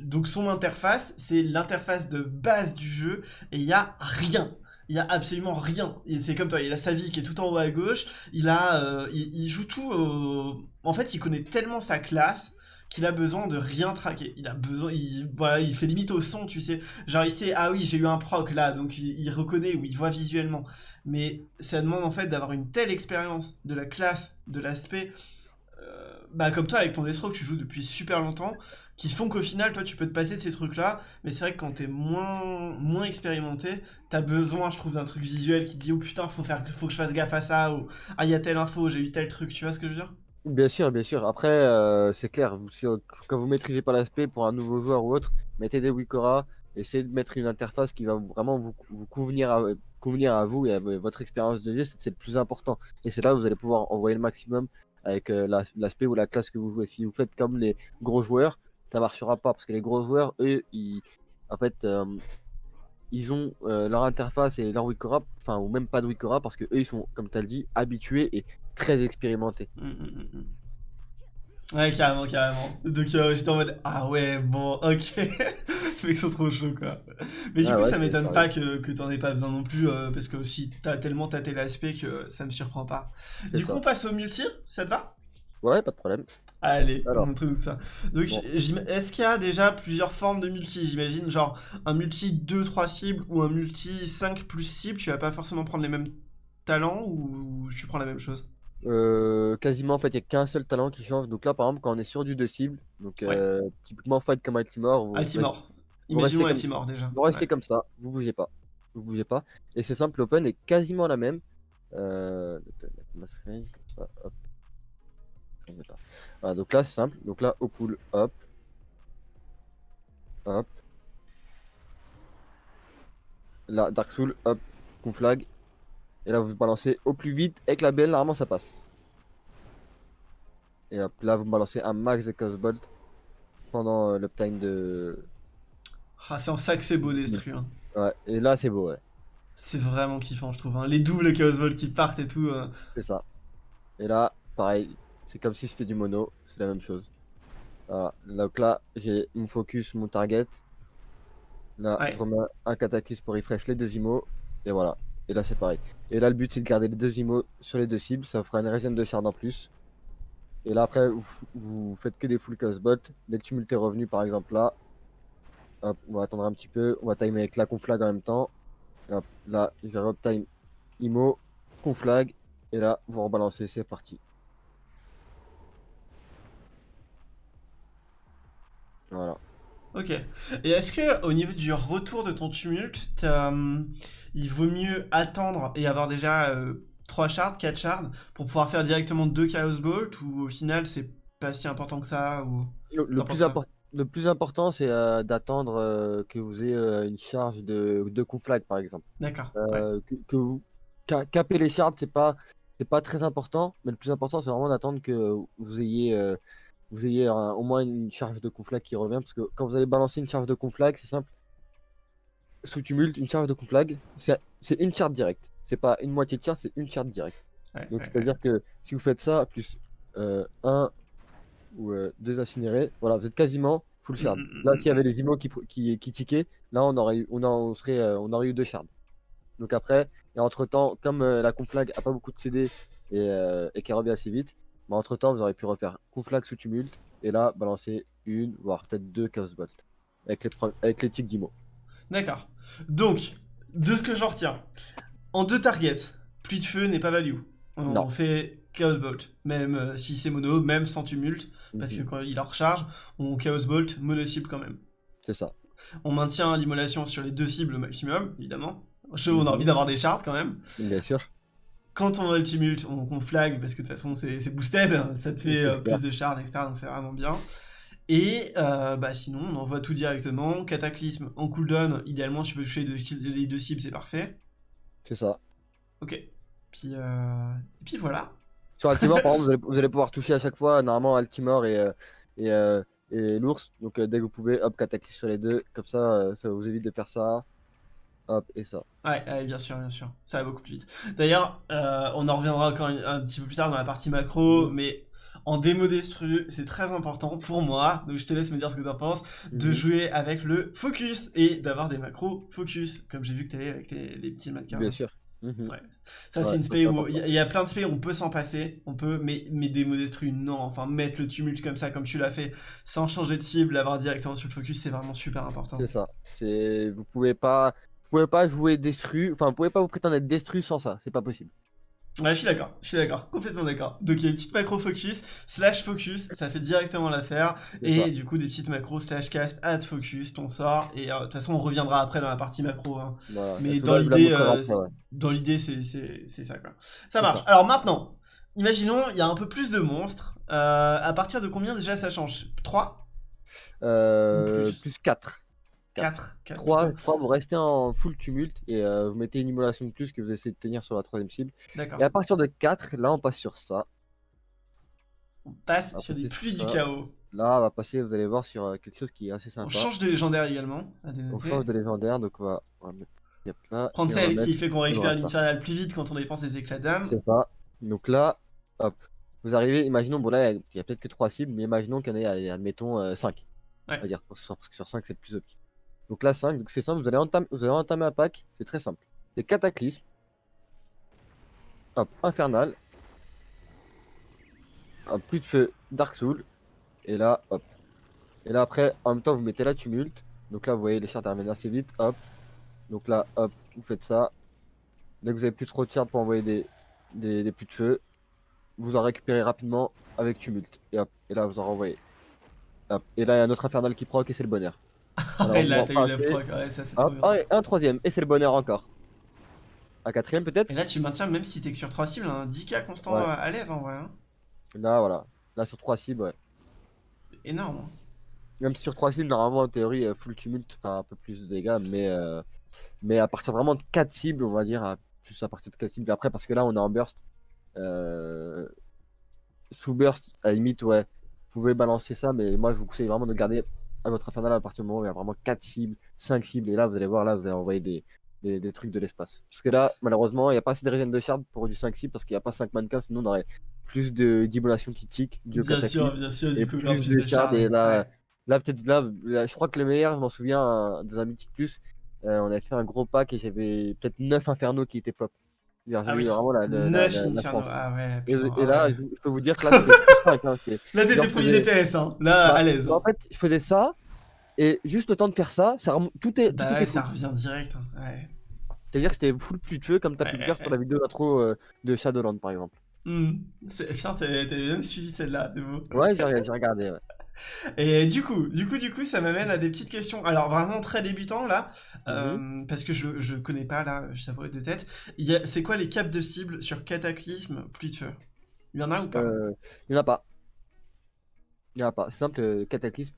donc, son interface, c'est l'interface de base du jeu. Et il y a rien. Il y a absolument rien. C'est comme toi, il a sa vie qui est tout en haut à gauche. Il a, euh, il, joue tout. En fait, il connaît tellement sa classe qu'il a besoin de rien traquer. Il a besoin, il, voilà, il fait limite au son, tu sais. Genre, il sait, ah oui, j'ai eu un proc là, donc il, il reconnaît ou il voit visuellement. Mais ça demande en fait d'avoir une telle expérience de la classe, de l'aspect. Bah, comme toi, avec ton destro que tu joues depuis super longtemps, qui font qu'au final, toi, tu peux te passer de ces trucs-là. Mais c'est vrai que quand t'es moins, moins expérimenté, t'as besoin, je trouve, d'un truc visuel qui te dit, oh putain, faut, faire, faut que je fasse gaffe à ça, ou ah, il y a telle info, j'ai eu tel truc, tu vois ce que je veux dire? Bien sûr, bien sûr. Après, euh, c'est clair, quand vous maîtrisez pas l'aspect pour un nouveau joueur ou autre, mettez des Wikora, essayez de mettre une interface qui va vraiment vous, vous convenir, à, convenir à vous et à vo- votre expérience de jeu, c'est le plus important. Et c'est là où vous allez pouvoir envoyer le maximum avec euh, l'as- l'aspect ou la classe que vous jouez. Si vous faites comme les gros joueurs, ça marchera pas parce que les gros joueurs, eux, ils, en fait, euh, ont euh, leur interface et leur Wikora, enfin, ou même pas de Wikora parce que eux, ils sont, comme tu as dit, habitués et très expérimentés. Mm, mm, mm. Ouais, carrément, carrément. Donc euh, j'étais en mode, ah ouais, bon, ok. Les mecs sont trop chauds, quoi. Mais du Ah coup, ouais, ça m'étonne pas que, que t'en aies pas besoin non plus, euh, parce que aussi, t'as tellement tâté l'aspect que ça me surprend pas. Du coup, on passe au multi, ça te va? Ouais, pas de problème. Allez, Alors. montre-nous ça. Donc, Bon. est-ce qu'il y a déjà plusieurs formes de multi? J'imagine, genre un multi 2-3 cibles ou un multi 5 plus cibles, tu vas pas forcément prendre les mêmes talents ou tu prends la même chose? Euh, quasiment en fait il n'y a qu'un seul talent qui change. Donc là par exemple quand on est sur du deux cibles donc euh, typiquement fight comme Altimore vous, Altimore. vous Imaginons comme- Altimore déjà. vous restez Ouais. comme ça vous bougez pas. Vous bougez pas. Et c'est simple l'open est quasiment la même. Euh. Voilà, donc là c'est simple. Donc là au pool hop. Hop. Là Dark Soul hop. Conflag et là vous balancez au plus vite avec la BL normalement ça passe et hop là vous balancez un max de Chaos Bolt pendant euh, l'uptime de Ah, c'est en ça que c'est beau Destru. hein. ouais et là c'est beau ouais C'est vraiment kiffant, je trouve. hein. Les doubles Chaos Ball qui partent et tout. euh. C'est ça. Et là, pareil, c'est comme si c'était du mono, c'est la même chose. Voilà. Donc là, j'ai mon focus, mon target. Là, Ouais. je remets un cataclysme pour refresh les deux IMO. Et voilà. Et là, c'est pareil. Et là, le but, c'est de garder les deux IMO sur les deux cibles. Ça fera une régène de shard en plus. Et là, après, vous, faites que des full chaos bolt. Dès que tumulte est revenu, par exemple, là, hop, on va attendre un petit peu. On va timer avec la conflag en même temps. Hop, là, je vais reptime IMO, conflag. Et là, vous rebalancez, c'est parti. Voilà. Ok. Et est-ce que au niveau du retour de ton tumulte, hum, il vaut mieux attendre et avoir déjà 3 shards, 4 shards pour pouvoir faire directement 2 Chaos Bolt ou au final c'est pas si important que ça ou... Le, plus impor- le plus important, c'est euh, d'attendre euh, que vous ayez euh, une charge de, de conflag, par exemple. D'accord. ouais. Euh, que, que vous ca- caper les shards, c'est pas, c'est pas très important, mais le plus important, c'est vraiment d'attendre que vous ayez, euh, vous ayez un- au moins une charge de conflag qui revient, parce que quand vous allez balancer une charge de conflag, c'est simple. Sous tumulte, une charge de conflag, c'est une charge directe. C'est pas une moitié de charge, c'est une charge directe. Ouais, Donc ouais, c'est-à-dire que si vous faites ça, plus euh, un ou euh, deux incinérés, voilà, vous êtes quasiment full shard. Mm, mm, Là, mm, s'il y avait les imos qui, qui, qui tiquaient, là, on aurait, eu, on, en- on serait, euh, on aurait eu deux shards. Donc après, et entre temps, comme euh, la conflag a pas beaucoup de CD et, euh, et qu'elle revient assez vite, bah, entre temps, vous aurez pu refaire conflag sous tumulte et là, balancer une, voire peut-être deux chaos bolt avec les, avec les tics d'imo. D'accord. Donc, de ce que j'en retiens, en deux targets, plus de feu n'est pas value. On Non. fait Chaos Bolt, même euh, si c'est mono, même sans tumulte, parce que Mhm. quand il en recharge, on Chaos Bolt mono cible quand même. C'est ça. On maintient l'immolation sur les deux cibles au maximum, évidemment. Je, on a Mhm. envie d'avoir des shards quand même. Bien sûr. Quand on le tumulte, on, on flag parce que de toute façon c'est boosted, ça te fait euh, plus de shards, etc. Donc c'est vraiment bien. Et euh, bah sinon, on envoie tout directement. Cataclysme en cooldown, idéalement, si tu peux toucher les deux, les deux cibles, c'est parfait. C'est ça. Ok. Puis, euh... et puis voilà. Sur Altimore, par exemple, vous allez, vous allez pouvoir toucher à chaque fois, normalement, Altimore et, et, et l'ours. Donc, dès que vous pouvez, hop, cataclysme sur les deux. Comme ça, ça vous évite de faire ça. Hop, et ça. Ouais, ouais, bien sûr, bien sûr. Ça va beaucoup plus vite. D'ailleurs, euh, on en reviendra encore un, petit peu plus tard dans la partie macro, mais en démo destru, c'est très important pour moi, donc je te laisse me dire ce que t'en penses, de Mhm. jouer avec le focus et d'avoir des macros focus, comme j'ai vu que t'avais avec tes, les petits mannequins. Bien sûr. Mhm. Ouais. Ça, Ouais, c'est une spé où il y, a- il y a plein de spé où on peut s'en passer, on peut, mais, mais démo destru, non. Enfin, mettre le tumulte comme ça, comme tu l'as fait, sans changer de cible, l'avoir directement sur le focus, c'est vraiment super important. C'est ça. Vous pouvez pas pouvez pas jouer destru, enfin vous pouvez pas vous prétendre être destru sans ça, c'est pas possible. Ouais, je suis d'accord, je suis d'accord, complètement d'accord. Donc il y a une petite macro focus, slash focus, ça fait directement l'affaire. Et ça. du coup, des petites macros, slash cast, add focus, ton sort. Et euh, de toute façon, on reviendra après dans la partie macro. hein. Voilà. Mais Et dans vous l'idée, euh, ouais. dans l'idée, c'est ça quoi. Ça marche. ça. Alors maintenant, imaginons, il y a un peu plus de monstres. Euh, à partir de combien déjà ça change? 3 Euh, plus? plus 4. 4 4 3, vous restez en full tumulte et euh, vous mettez une immolation de plus que vous essayez de tenir sur la troisième cible. D'accord. Et à partir de 4, là on passe sur ça. On passe sur des pluies du chaos. Là on va passer, vous allez voir, sur euh, quelque chose qui est assez On sympa. change de légendaire également. On change de légendaire, donc on va, on va mettre là. Prendre on celle qui fait qu'on récupère l'infernal plus vite quand on dépense des éclats d'âme. C'est ça. Donc là, hop. Vous arrivez, imaginons, bon là, il y a peut-être que 3 cibles, mais imaginons qu'il y en ait, admettons, 5. Ouais. On va dire, parce que sur 5, c'est le plus optique. Donc là, 5, donc c'est simple, vous allez, entamer, vous allez entamer un pack, c'est très simple. C'est Cataclysme. Hop, Infernal. Hop, plus de feu, Dark Soul. Et là, hop. Et là, après, en même temps, vous mettez la tumulte. Donc là, vous voyez, les chartes terminent assez vite, hop. Donc là, hop, vous faites ça. Dès que vous avez plus trop de chartes pour envoyer des plus de feu, vous en récupérez rapidement avec tumulte. Et hop, et là, vous en renvoyez. Hop. Et là, il y a un autre infernal qui proc et c'est le bonheur. Alors, Et là, t'as eu passer. proc, ouais, ça c'est trop bien. et un troisième, et c'est le bonheur encore. Un quatrième peut-être Et là, tu maintiens, même si t'es que sur 3 cibles, un 10k constant Ouais. à l'aise en vrai. hein. Là, voilà. Là, sur trois cibles, ouais. Énorme. hein. Même si sur trois cibles, normalement, en théorie, euh, full tumulte fera un peu plus de dégâts, mais, euh, mais à partir vraiment de 4 cibles, on va dire, à- plus à partir de 4 cibles. Après, parce que là, on est en burst. Euh, Sous burst, à la limite, ouais, vous pouvez balancer ça, mais moi, je vous conseille vraiment de garder à votre infernal à partir du moment où il y a vraiment 4 cibles, 5 cibles, et là, vous allez voir, là, vous allez envoyer des, des, des trucs de l'espace. Parce que là, malheureusement, il n'y a pas assez de régène de shard pour du 5 cibles, parce qu'il n'y a pas 5 mannequins, sinon on aurait plus de d'immolation qui tic, du Bien sûr, bien sûr, du coup, plus de de et là, ouais. Là, peut-être là, là, je crois que le meilleur, je m'en souviens, un- dans un Mythic Plus, euh, on avait fait un gros pack et j'avais peut-être 9 infernaux qui étaient pop. J'ai Ah oui, vraiment la, la, la, 9 la- la Inferno. France. Ah ouais, Et, putain, et ah là, ouais. je, peux vous dire que là, c'était plus 5. Hein, c'était- Là, t'étais premier DPS, hein. Là, Bah, à l'aise. En fait, je faisais ça, et juste le temps de faire ça, ça rem- tout est, Bah tout ouais, était ça revient direct. hein. Ouais. C'est-à-dire que c'était full plus de feu, comme tu as pu le faire sur la vidéo d'intro euh, de Shadowland, par exemple. C'est- Putain, t'avais même suivi celle-là, c'est beau. Ouais, j'ai j'ai regardé. Ouais. Et du coup, du coup, du coup, ça m'amène à des petites questions. Alors vraiment très débutant là, euh, parce que je, je connais pas là, je t'avoue de tête. Y C'est quoi les caps de cible sur Cataclysme, pluie de feu? Il y en a ou pas? Euh, il n'y en a pas. Il n'y en a pas. Simple, euh, Cataclysme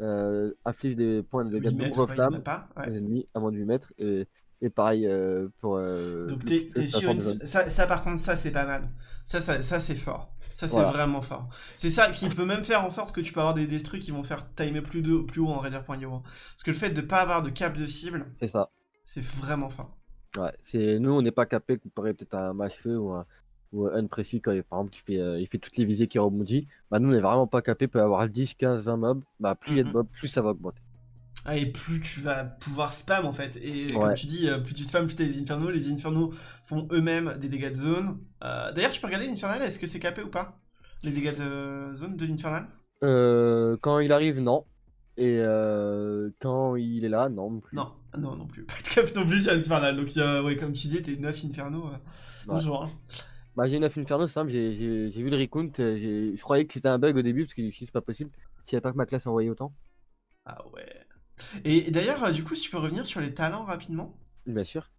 euh, inflige des points de dégâts 8 de y flammes. aux ennemis à moins de 8 mètres et, et pareil euh, pour euh, Donc t'es sur une... ça, ça par contre ça c'est pas mal. Ça ça, ça c'est fort. Ça c'est Voilà. vraiment fort. C'est ça qui peut même faire en sorte que tu peux avoir des destruits qui vont faire timer plus, de, plus haut en Raider.io. Parce que le fait de pas avoir de cap de cible, c'est ça c'est vraiment fort. ouais c'est nous on n'est pas capé comparé peut-être à un match feu ou un ou unprécis quand il, par exemple il fait, euh, il fait toutes les visées qui rebondit, bah nous on est vraiment pas capé, peut avoir 10, 15, 20 mobs, bah plus il y a de Mhm. mobs, plus ça va augmenter. Ah, et plus tu vas pouvoir spam en fait. Et comme tu dis, euh, plus tu spam, plus t'as les infernaux. Les infernaux font eux-mêmes des dégâts de zone. Euh, D'ailleurs, tu peux regarder l'infernal, est-ce que c'est capé ou pas Les dégâts de zone de l'infernal? Euh, quand il arrive, non. Et euh, quand il est là, non. non plus. Non, Ah non, non plus. Pas de cap non plus sur l'infernal. Donc, ouais, comme tu disais, t'es 9 infernaux. Bonjour. hein. Bah j'ai 9 Inferno, c'est simple, j'ai vu le recount, je croyais que c'était un bug au début, parce que c'est pas possible, s'il n'y avait pas que ma classe envoyait autant. Ah ouais. Et, et d'ailleurs, euh, du coup, si tu peux revenir sur les talents rapidement. Bien sûr.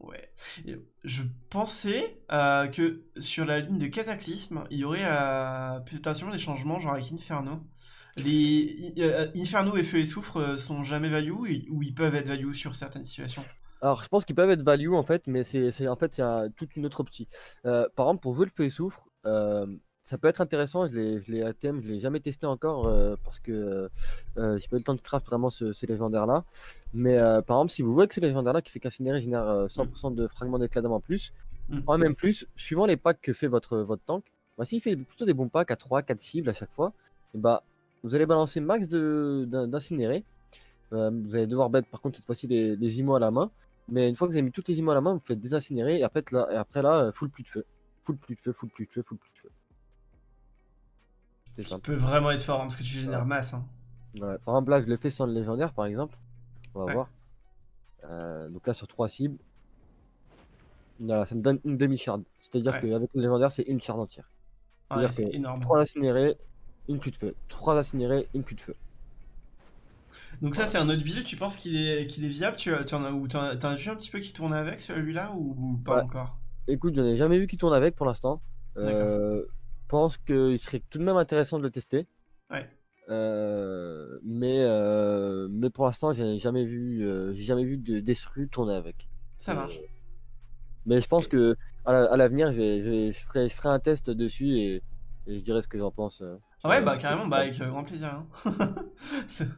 Ouais. Et je pensais euh, que sur la ligne de Cataclysme, il y aurait euh, potentiellement des changements, genre avec Inferno. Les euh, Inferno et Feu et Soufre sont jamais value ou ils- ou ils peuvent être value sur certaines situations. Alors je pense qu'ils peuvent être value en fait, mais c'est en fait c'est un- toute une autre optique. Euh, par exemple pour jouer le feu et soufre, euh, ça peut être intéressant, je l'ai à thème, je l'ai jamais testé encore euh, parce que euh, euh, j'ai pas eu le temps de craft vraiment ce- ces légendaires là. Mais euh, par exemple si vous voyez que ce légendaire là qui fait qu'incinérer génère euh, 100% de fragments d'éclat d'âme en plus, Mm. en même plus, suivant les packs que fait votre, votre tank, bah, s'il fait plutôt des bons packs à 3, 4 cibles à chaque fois, et bah vous allez balancer max de- d'in- d'incinérer. Euh, vous allez devoir mettre par contre cette fois-ci les, les IMO à la main. Mais une fois que vous avez mis toutes les IMO à la main, vous faites désincinérer et après là, et après, là full plus de feu. Full plus de feu, full plus de feu, full plus de feu. C'est Ce qui peut vraiment être fort hein, parce que tu génères masse. hein. Ouais, Par exemple, là je le fais sans le légendaire par exemple. On va Ouais. voir. Euh, donc là sur 3 cibles. Voilà, ça me donne une demi-shard. C'est-à-dire qu'avec le légendaire, c'est une shard entière. C'est énorme. 3 incinérés, une pluie de feu. 3 incinérés, une pluie de feu. Donc ça, c'est un autre build. Tu penses qu'il est, qu'il est viable? Tu, en as, ou t'en as, t'en as vu un petit peu qui tourne avec celui-là ou, ou pas Ouais. encore? Écoute, j'en ai jamais vu qui tourne avec pour l'instant. Euh, pense qu'il serait tout de même intéressant de le tester. Ouais. Euh, mais, euh, mais pour l'instant, j'ai jamais vu, euh, j'ai jamais vu de Destru tourner avec. Ça marche. Mais je pense que à la- à l'avenir, je, je, je ferai, je ferai un test dessus et, et je dirai ce que j'en pense. Ouais, bah carrément, bah avec grand plaisir. hein. c'est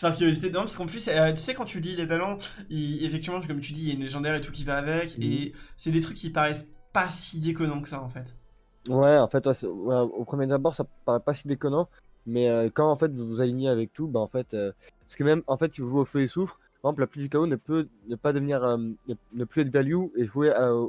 par curiosité. Non, parce qu'en plus, euh, tu sais, quand tu lis les talents, il- effectivement, comme tu dis, il y a une légendaire et tout qui va avec, Mhm. et c'est des trucs qui paraissent pas si déconnants que ça en fait. Ouais, en fait, ouais, c'est- ouais, au premier abord, ça paraît pas si déconnant, mais euh, quand en fait vous vous alignez avec tout, bah en fait, euh, parce que même en fait, si vous jouez au feu et soufre, par exemple, la pluie du chaos ne peut ne pas devenir, euh, ne, ne plus être value et jouer à- au,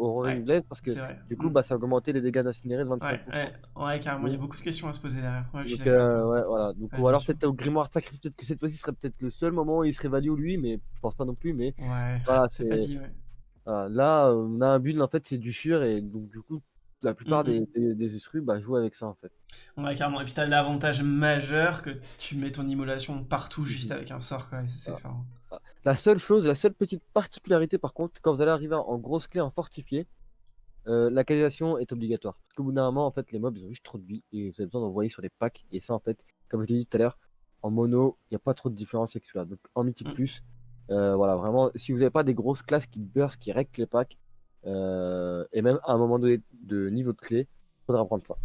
au Roaring Ouais, parce que C'est vrai. du coup, Mm. bah ça a augmenté les dégâts d'incinéré de 25%. ouais, ouais, ouais, carrément, il y a Oui. beaucoup de questions à se poser derrière. Ouais, je suis Donc, d'accord. avec euh, toi. ouais, voilà. Donc, Ouais, ou bien alors sûr. peut-être au grimoire de sacrifice, peut-être que cette fois-ci serait peut-être le seul moment où il serait value lui, mais je pense pas non plus. Mais Ouais, voilà, c'est pas c'est dit, ouais. voilà. là, on a un build en fait, c'est du sûr et donc du coup, la plupart Mhm. des, des, des esprits bah, jouent avec ça en fait. Ouais, carrément. Et puis t'as l'avantage majeur que tu mets ton immolation partout juste Mhm. avec un sort, quoi. C'est Ah. fort. La seule chose, la seule petite particularité par contre, quand vous allez arriver en grosse clé en fortifié, euh, la canalisation est obligatoire. Parce qu'au bout d'un moment, en fait, les mobs ils ont juste trop de vie et vous avez besoin d'envoyer sur les packs. Et ça, en fait, comme je l'ai dit tout à l'heure, en mono, il n'y a pas trop de différence avec celui-là. Donc en mythique Mm. plus, euh, voilà, vraiment, si vous n'avez pas des grosses classes qui burst, qui règlent les packs, euh, et même à un moment donné de niveau de clé, faudra prendre ça.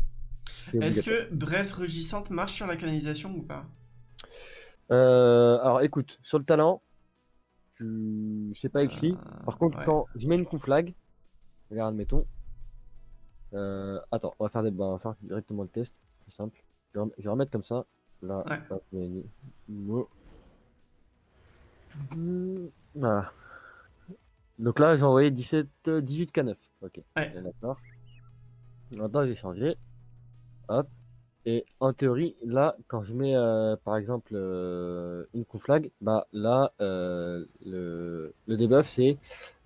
Est-ce que Braise Rugissante marche sur la canalisation ou pas? Euh, alors écoute, sur le talent, tu... c'est pas écrit. Euh, Par contre, ouais. quand je mets une conflag, regarde, mettons. Euh, attends, on va faire des, bah, on va faire directement le test, c'est simple. Je vais, rem- je vais remettre comme ça. Là, Ouais. Hmm, Voilà. Donc là, j'ai envoyé 17, euh, 18 K9. Ok. Ouais. D'accord. Maintenant, j'ai changé. Hop. Et en théorie, là, quand je mets euh, par exemple euh, une conflag, bah là, euh, le, le debuff c'est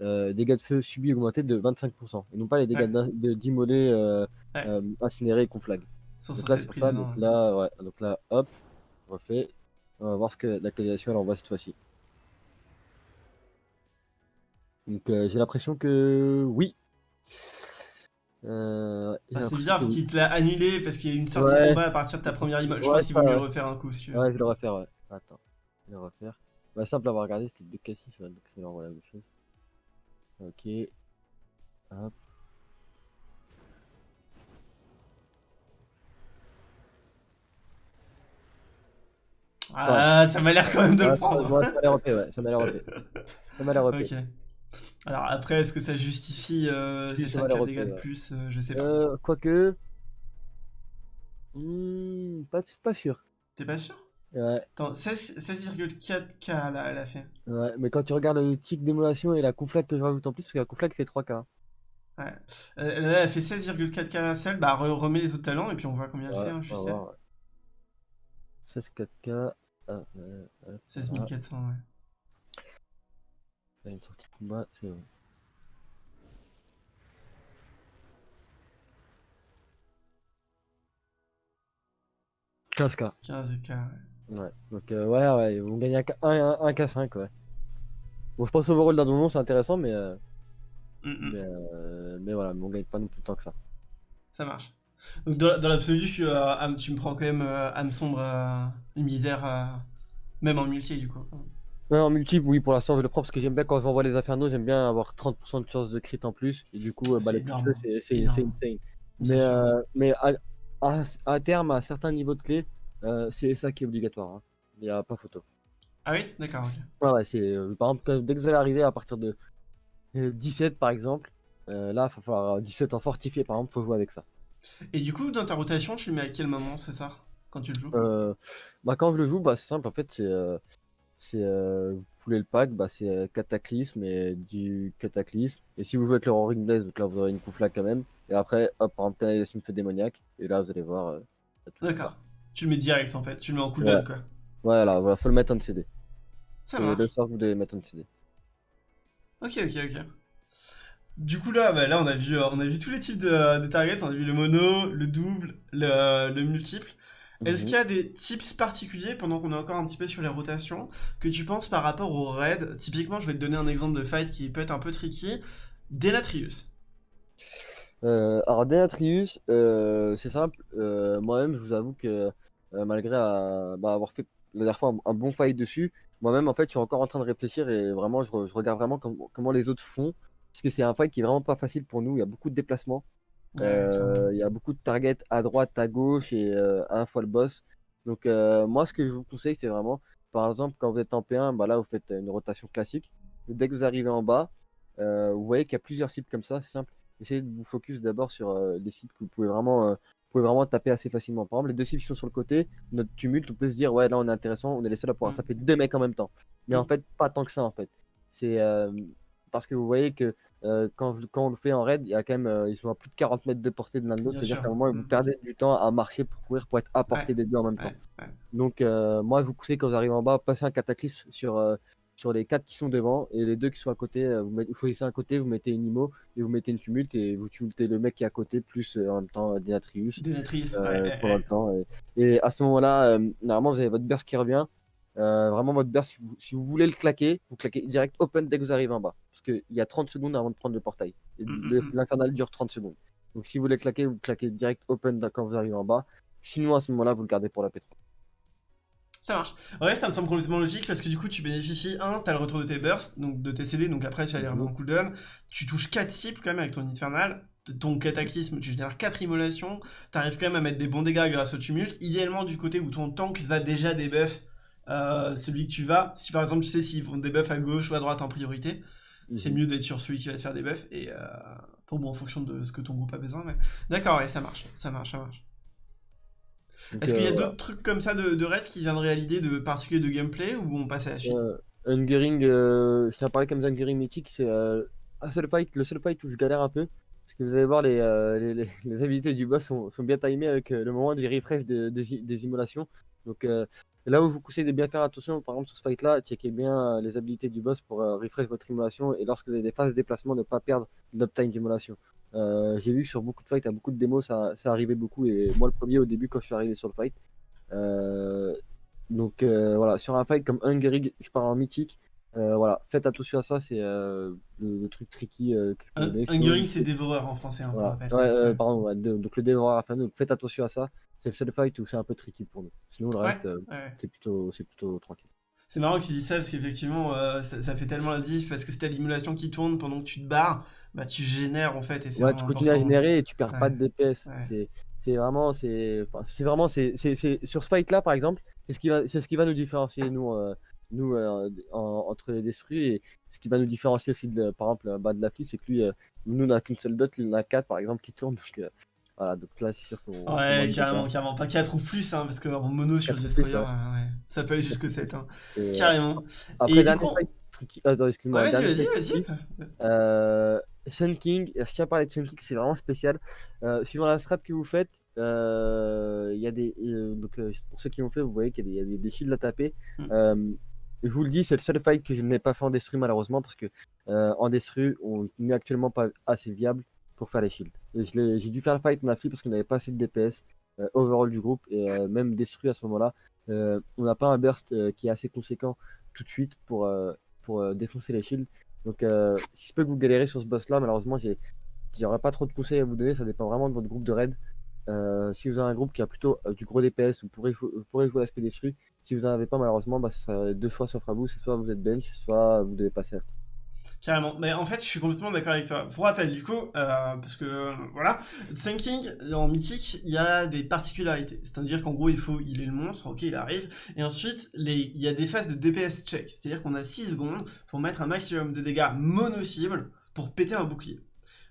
euh, dégâts de feu subis augmentés de 25%. Et non pas les dégâts Ouais. de- d'immolés Ouais. incinérés et conflag. Donc là, c'est pour pris ça. dedans, Donc ouais. là, ouais. Donc là, hop, refait. On va voir ce que la elle envoie cette fois-ci. Donc euh, j'ai l'impression que oui. Euh, Ah, c'est bizarre parce qu'il te l'a annulé parce qu'il y a eu une sortie de combat à partir de ta première image. Je Ouais, pense qu'il vaut mieux le refaire un coup si. Ouais, je vais le refaire, ouais. Attends, je vais le refaire. Bah, simple à avoir regardé, c'était 2 K6, ouais, donc c'est vraiment la même chose. Ok. Hop. Ah, ça m'a l'air quand même de Ouais, le prendre. ça m'a l'air ouais, ça m'a l'air. Ça m'a l'air. Alors après, est-ce que ça justifie euh, ces ça va les 5 dégâts de plus euh, Je sais pas. Euh, quoique. Hmm, pas, pas sûr. T'es pas sûr? Ouais, Attends, 16 16,4k là, elle a fait. ouais, mais quand tu regardes le tic d'émulation et la conflag que je rajoute en plus, parce que la conflag fait 3K. Ouais. Euh, là, elle fait 16,4k seule. Bah, re- remets les autres talents et puis on voit combien elle fait, hein, juste va elle. voir, ouais. 16 4K. Ah, euh, hop, 16 voilà. 400, ouais. Là, une sortie de combat, c'est bon. « 15K. 15k, ouais. Ouais, donc euh, ouais, ouais, ils vont gagner un, K- un- un K5, ouais. Bon, je pense overall d'un donjon, c'est intéressant, mais, euh, Mm, mm. mais, euh, mais voilà, mais on gagne pas non plus tant que ça. Ça marche. Donc dans, dans l'absolu, suis, euh, tu me prends quand même euh, âme sombre, une misère, même en multi du coup. Ouais, en multiple, oui, pour l'instant, je le prends parce que j'aime bien quand j'envoie les infernaux, j'aime bien avoir 30% de chance de crit en plus, et du coup, euh, bah, les plus c'est insane. Mais, euh, mais à, à, à terme, à certains niveaux de clé, euh, c'est ça qui est obligatoire. hein. Il n'y a pas photo. Ah oui? D'accord, ok. Ouais, ouais, c'est, euh, par exemple, dès que vous allez arriver à partir de euh, 17 par exemple, là, il va falloir 17 en fortifié par exemple, faut jouer avec ça. Et du coup, dans ta rotation, tu le mets à quel moment, c'est ça Quand tu le joues? Euh, bah, quand je le joue, bah, c'est simple en fait, c'est. C'est euh, vous voulez le pack, bah, c'est euh, Cataclysme et du Cataclysme. Et si vous jouez avec le Roaring Blaze, donc là vous aurez une Koufla quand même. Et après, hop, par exemple, canalisation feu démoniaque. Et là vous allez voir. euh, D'accord. Tu le mets direct en fait, tu le mets en cooldown Ouais. quoi. Voilà, voilà, faut le mettre en CD. Ça C'est marche. le sort que vous devez mettre en CD. Ok, ok, ok. Du coup là, bah, là on a vu, euh, on a vu tous les types de, de targets, on a vu le mono, le double, le, le multiple. Est-ce Mhm. qu'il y a des tips particuliers pendant qu'on est encore un petit peu sur les rotations que tu penses par rapport au raid? Typiquement, je vais te donner un exemple de fight qui peut être un peu tricky. Denatrius. Euh, alors Denatrius, euh, c'est simple. euh, Moi-même, je vous avoue que malgré bah, avoir fait la dernière fois un, un bon fight dessus, moi-même en fait, je suis encore en train de réfléchir et vraiment, je, re- je regarde vraiment com- comment les autres font, parce que c'est un fight qui est vraiment pas facile pour nous. Il y a beaucoup de déplacements, Ouais, euh, il y a beaucoup de targets à droite, à gauche et à la fois le boss. Donc euh, moi, ce que je vous conseille, c'est vraiment, par exemple, quand vous êtes en P1, bah là, vous faites une rotation classique. Dès que vous arrivez en bas, euh, vous voyez qu'il y a plusieurs cibles comme ça, c'est simple essayez de vous focus d'abord sur les cibles que vous pouvez vraiment, vous pouvez vraiment taper assez facilement. Par exemple, les deux cibles qui sont sur le côté, notre tumulte, on peut se dire, ouais, là on est intéressant, on est les seuls à pouvoir Mm. taper deux mecs en même temps. Mais en fait, pas tant que ça en fait. C'est euh, parce que vous voyez que euh, quand, on le fait en raid, il y a quand même, euh, ils sont à plus de 40 mètres de portée de l'un de l'autre, c'est-à-dire qu'à un moment, vous Mm. perdez du temps à marcher pour courir pour être à portée Ouais, des deux en même temps. ouais. Donc, euh, moi, je vous conseille quand vous arrivez en bas, passez un cataclysme sur, sur les quatre qui sont devant et les deux qui sont à côté. vous, mettez- vous choisissez un côté, vous mettez une IMO et vous mettez une tumulte et vous tumultez le mec qui est à côté, plus en même temps ouais, ouais, pendant le temps. Et, et à ce moment-là, normalement, vous avez votre burst qui revient. Euh, vraiment, votre burst, si vous, si vous voulez le claquer, vous claquez direct open dès que vous arrivez en bas. Parce qu'il y a 30 secondes avant de prendre le portail. Mm, mm, mm. L'infernal dure 30 secondes. Donc si vous voulez claquer, vous claquez direct open quand vous arrivez en bas. Sinon, à ce moment-là, vous le gardez pour la P3. Ça marche. Ouais, ça me semble complètement logique parce que du coup, tu bénéficies, un, t'as le retour de tes bursts, donc de tes CD, donc après, tu vas les remettre en cooldown. Tu touches 4 cibles quand même avec ton infernal. Ton cataclysme, tu génères 4 immolations. T'arrives quand même à mettre des bons dégâts grâce au tumulte. Idéalement, du côté où ton tank va déjà debuff euh, celui que tu vas. Si par exemple, tu sais s'ils vont debuff à gauche ou à droite en priorité, c'est Mhm. mieux d'être sur celui qui va se faire debuff. Et euh, pour bon, en fonction de ce que ton groupe a besoin. Mais... D'accord, ouais, ça marche. Ça marche, ça marche. Est-ce qu'il y a euh, d'autres trucs comme ça de, de raid qui viendraient à l'idée de particulier de gameplay ou on passe à la suite? Euh, Hungering, je t'en parlais comme Hungering mythique, c'est un seul fight, le seul fight où je galère un peu. Parce que vous allez voir, les, euh, les, les- les habilités du boss sont, sont bien timées avec euh, le moment du refresh de- des, des immolations. Donc euh, là où je vous conseille de bien faire attention, par exemple sur ce fight-là, checkez bien euh, les habilités du boss pour euh, refresh votre immolation et lorsque vous avez des phases de déplacement, ne pas perdre l'uptime d'immolation. Euh, J'ai vu que sur beaucoup de fights, à beaucoup de démos, ça, ça arrivait beaucoup. Et moi, le premier au début, quand je suis arrivé sur le fight. Euh, donc euh, voilà, sur un fight comme Hungering, je parle en mythique. voilà, faites attention à ça, c'est le, le truc tricky que je Un- c'est dévoreur en français, hein, voilà. Ouais, pardon, ouais, de- donc le dévoreur à fin, donc faites attention à ça. C'est le seul fight où c'est un peu tricky pour nous. Sinon, le Ouais, reste, euh, ouais. c'est plutôt, c'est plutôt tranquille. C'est marrant que tu dis ça parce qu'effectivement, euh, ça, ça fait tellement la diff parce que si t'as l'immolation qui tourne pendant que tu te barres, bah tu génères en fait et c'est Ouais, tu continues à générer et tu perds pas de DPS. ouais. C'est, c'est vraiment, c'est, c'est vraiment, c'est, c'est, c'est- sur ce fight-là, par exemple, c'est ce qui va, c'est ce qui va nous différencier nous, euh, nous euh, en, en entre les destruits. Et ce qui va nous différencier aussi, de, par exemple, bah, de la fille, c'est que lui, nous, on n'a qu'une seule dot, il en a quatre, par exemple, qui tournent. Donc, voilà, donc là, c'est sûr qu'on. Ouais, carrément, carrément. Pas 4 ou plus, hein, parce qu'en mono sur le Destroyer, ouais, ça peut aller jusque 7. Hein. carrément. Après, et du coup... Attends, excuse-moi. vas-y, vas-y, vas-y. Euh, Sun King, si on parlait de Sun King, c'est vraiment spécial. Euh, suivant la strat que vous faites, euh, il y a des. Euh, donc, euh, pour ceux qui l'ont fait, vous voyez qu'il y a des, des shields à taper. Mm. je vous le dis, c'est le seul fight que je n'ai pas fait en destru malheureusement parce que en destru, on n'est actuellement pas assez viable pour faire les shields. J'ai dû faire le fight en affli parce qu'on n'avait pas assez de DPS euh, overall du groupe et euh, même destruit à ce moment-là. Euh, on n'a pas un burst qui est assez conséquent tout de suite pour, pour défoncer les shields. Donc si je peux que vous galérez sur ce boss là, malheureusement j'aurais pas trop de conseils à vous donner, ça dépend vraiment de votre groupe de raid. si vous avez un groupe qui a plutôt du gros DPS, vous pourrez, vous pourrez jouer l'aspect destruit. Si vous n'en avez pas, malheureusement, bah, ça deux fois sauf à vous, c'est soit vous êtes bench, soit vous devez passer. Carrément. Mais en fait, je suis complètement d'accord avec toi. Pour rappel, du coup, euh, parce que voilà, Thinking en mythique, il y a des particularités. C'est-à-dire qu'en gros, il faut, il est le monstre, ok, il arrive. Et ensuite, les, il y a des phases de DPS check. C'est-à-dire qu'on a 6 secondes pour mettre un maximum de dégâts mono-cible pour péter un bouclier.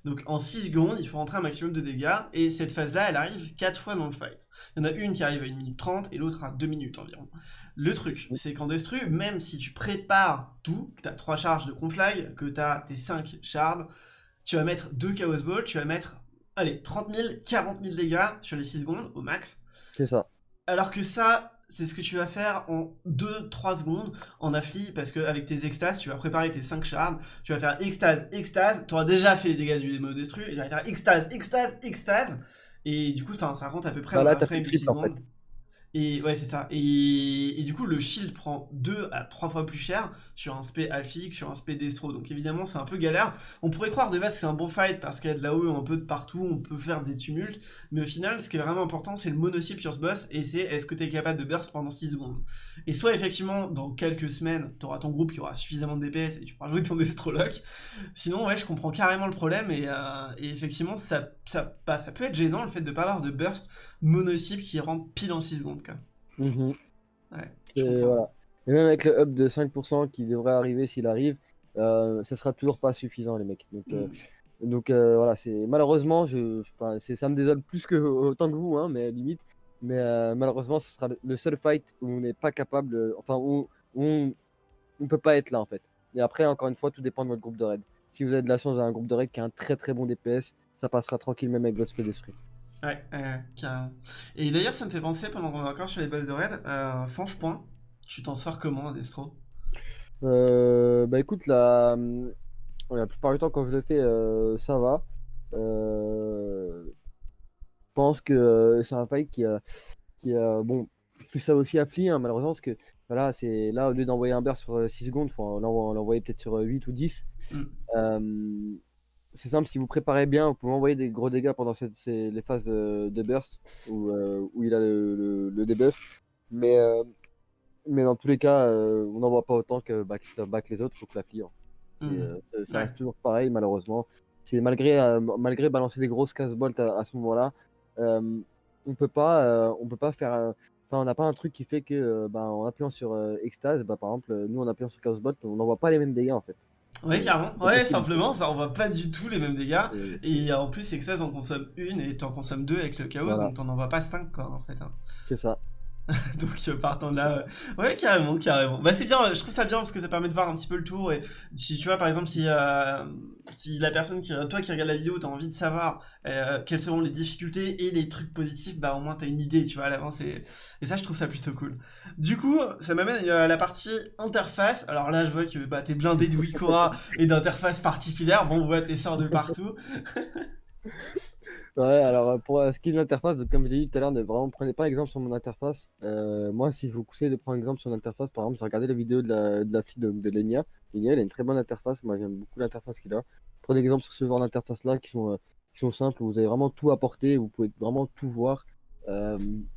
Donc en 6 secondes, il faut rentrer un maximum de dégâts, et cette phase-là, elle arrive 4 fois dans le fight. Il y en a une qui arrive à 1 minute 30, et l'autre à 2 minutes environ. Le truc, c'est qu'en Destru, même si tu prépares tout, que tu as 3 charges de conflag, que tu as tes 5 shards, tu vas mettre 2 Chaos Ball, tu vas mettre, allez, 30 000, 40 000 dégâts sur les 6 secondes, au max. C'est ça. Alors que ça, c'est ce que tu vas faire en 2-3 secondes en affli, parce que avec tes extases, tu vas préparer tes 5 shards, tu vas faire extase, extase, tu auras déjà fait les dégâts du démo destru, et tu vas faire extase, extase, extase, et du coup, ça rentre à peu près bah à frame de 6 secondes. Et ouais, c'est ça. Et, du coup, le shield prend 2 à 3 fois plus cher sur un spé affique, sur un spé destro. Donc évidemment, c'est un peu galère. On pourrait croire de base que c'est un bon fight parce qu'il y a de la un peu de partout, on peut faire des tumultes. Mais au final, ce qui est vraiment important, c'est le monocycle sur ce boss et c'est est-ce que tu es capable de burst pendant 6 secondes. Et soit effectivement, dans quelques semaines, tu auras ton groupe qui aura suffisamment de DPS et tu pourras jouer ton destrolock. Sinon, ouais, je comprends carrément le problème et, euh, effectivement, ça, ça, peut être gênant le fait de pas avoir de burst mono-cible qui rentre pile en 6 secondes. Mhm. et, voilà. et même avec le up de 5% qui devrait arriver s'il arrive, euh, ça sera toujours pas suffisant les mecs. Donc, euh, mm. donc euh, voilà, c'est malheureusement, je, ça me désole plus que autant que vous, hein, mais limite. Mais malheureusement, ce sera le seul fight où on n'est pas capable, enfin où, on ne peut pas être là en fait. Et après, encore une fois, tout dépend de votre groupe de raid. Si vous avez de la chance d'avoir un groupe de raid qui a un très très bon DPS, ça passera tranquille même avec votre speed Ouais, carrément. Et d'ailleurs, ça me fait penser, pendant qu'on est encore sur les bases de raid, euh, Point, tu t'en sors comment, Destro? Euh, Bah écoute, la... la plupart du temps, quand je le fais, euh, ça va. Euh... Je pense que c'est un fight qui a, qui a, bon, plus ça aussi appli, hein, malheureusement, parce que voilà, c'est là, au lieu d'envoyer un burst sur 6 secondes, faut l'envoyer peut-être sur 8 ou 10. Mm c'est simple, si vous préparez bien, vous pouvez envoyer des gros dégâts pendant les phases de, burst où, euh, où, il a le, le, debuff. Mais, euh, mais dans tous les cas, euh, on n'en voit pas autant que back, back les autres, faut que la. Mmh. ça, reste toujours pareil, malheureusement. C'est malgré, malgré balancer des grosses casse bolt à, ce moment-là, on peut pas, on peut pas faire. Enfin, on n'a pas un truc qui fait que, bah, en appuyant sur extase, bah, par exemple, nous en appuyant sur casse bolt, on n'envoie pas les mêmes dégâts en fait. Ouais, carrément. Ouais, simplement, ça envoie pas du tout les mêmes dégâts. Et en plus, c'est que 16 en consomme une et tu en consommes deux avec le chaos, donc t'en envoies pas 5 quoi en fait. Hein. C'est ça. Donc euh, partant de là, euh, ouais carrément, carrément. Bah c'est bien, je trouve ça bien parce que ça permet de voir un petit peu le tour et si tu vois par exemple si euh, la personne qui toi qui regarde la vidéo t'as envie de savoir quelles seront les difficultés et les trucs positifs, bah au moins t'as une idée, tu vois à l'avance et, et ça je trouve ça plutôt cool. Du coup ça m'amène à la partie interface. Alors là je vois que bah t'es blindé de Wikora et d'interface particulière. Bon ouais t'es sort de partout. Ouais, alors euh, pour euh, ce qui est de l'interface, comme je l'ai dit tout à l'heure, ne vraiment prenez pas exemple sur mon interface. Euh, moi, si je vous conseille de prendre exemple sur l'interface, par exemple, j'ai regardé la vidéo de la, de la fille de, de Lenia. Lenia, elle a une très bonne interface. Moi, j'aime beaucoup l'interface qu'il a. Prenez exemple sur ce genre d'interface-là qui sont, qui sont simples, où vous avez vraiment tout apporté, vous pouvez vraiment tout voir.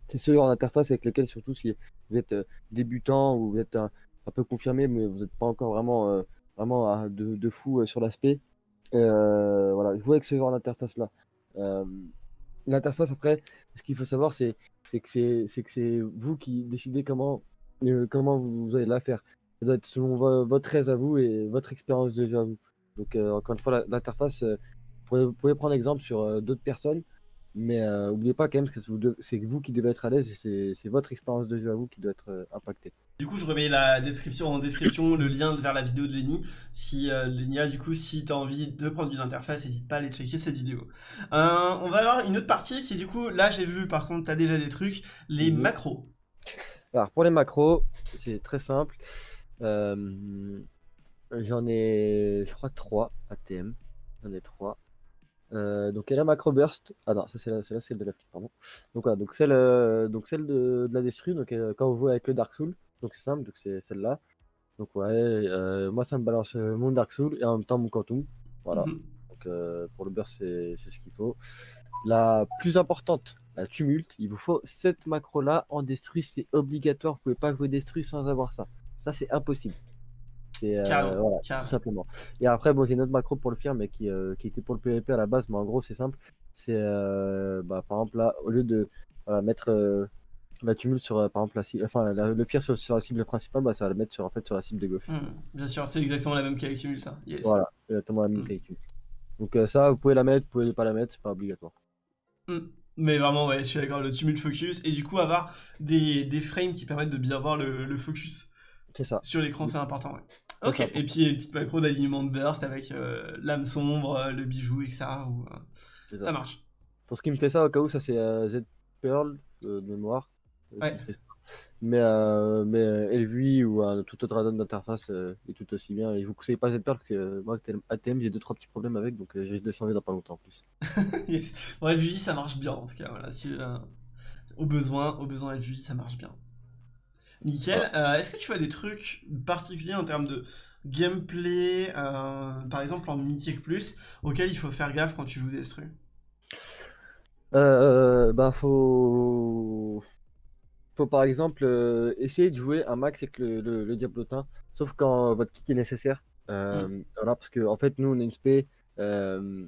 c'est ce genre d'interface avec lequel, surtout si vous êtes débutant ou vous êtes un, peu confirmé, mais vous n'êtes pas encore vraiment, vraiment de, de fou sur l'aspect. voilà, jouez avec ce genre d'interface-là. Euh, l'interface, après, ce qu'il faut savoir, c'est que c'est vous qui décidez comment, euh, vous, allez la faire. ça doit être selon vo- votre aise à vous et votre expérience de jeu à vous. Donc, euh, encore une fois, l'interface, euh, vous, pouvez, prendre exemple sur euh, d'autres personnes, mais euh, n'oubliez pas quand même que c'est vous, qui devez être à l'aise et c'est- votre expérience de jeu à vous qui doit être euh, impactée. Du coup, je remets la description en description, le lien vers la vidéo de Lenny. Si euh, Lenny a, du coup, si t'as envie de prendre une interface, n'hésite pas à aller checker cette vidéo. Euh, on va avoir une autre partie qui, du coup, là, j'ai vu, par contre, t'as déjà des trucs, les macros. Alors, pour les macros, c'est très simple. Euh, J'en ai, je crois, 3 ATM. J'en ai 3. Euh, donc, y a macro burst. Ah non, ça c'est la, celle de la pardon. Donc, voilà, donc celle, euh, donc celle de, de la destru. Donc, euh, quand vous jouez avec le Dark Soul, donc c'est simple, donc c'est celle-là. Donc, ouais, euh, moi ça me balance euh, mon Dark Soul et en même temps mon Quantum. Voilà. Mhm. Donc, euh, pour le burst, c'est ce qu'il faut. La plus importante, la tumulte, il vous faut cette macro-là en destru, c'est obligatoire. Vous pouvez pas jouer destru sans avoir ça. Ça, c'est impossible. C'est euh, voilà, tout simplement. Et après, bon, j'ai une autre macro pour le faire, mais qui, qui était pour le PvP à la base, mais en gros, c'est simple. C'est, bah, par exemple, là, au lieu de voilà, mettre la tumulte sur, par exemple, la cible, enfin, la- le fier sur, sur la cible principale, bah, ça va le mettre sur, en fait, sur la cible de gauche. Mhm. Bien sûr, c'est exactement la même qu'avec Tumult. hein. Yes. Voilà, exactement la même Mm. qualité. Donc, euh, ça, vous pouvez la mettre, vous pouvez pas la mettre, c'est pas obligatoire. Mm. Mais vraiment, ouais, je suis d'accord, le Tumult Focus, et du coup, avoir des, des frames qui permettent de bien voir le, le focus ça. sur l'écran, c'est important, ouais. Ok, ça. et puis une petite macro d'alignement de burst avec euh, l'âme sombre, euh, le bijou, etc. euh, c'est ça marche. Pour ce qui me fait ça, au cas où, ça c'est Z Pearl de mémoire. Euh, Ouais. ça. Mais, euh, mais euh, LVI ou un tout autre add-on d'interface euh, est tout aussi bien. Et je vous conseille pas Z Pearl parce que euh, moi, ATM, j'ai deux trois petits problèmes avec, donc euh, j'ai risque de changer dans pas longtemps en plus. yes. Bon, LVI, ça marche bien, en tout cas, voilà. Si, euh, au besoin, au besoin LVI, ça marche bien. Nickel. Euh, Est-ce que tu as des trucs particuliers en termes de gameplay, euh, par exemple en Mythic Plus, auxquels il faut faire gaffe quand tu joues Destru Euh, bah, faut. Faut par exemple euh, essayer de jouer un max avec le, le, le diablotin, sauf quand votre kit est nécessaire. Euh, Voilà, parce que en fait, nous on a une spé, euh,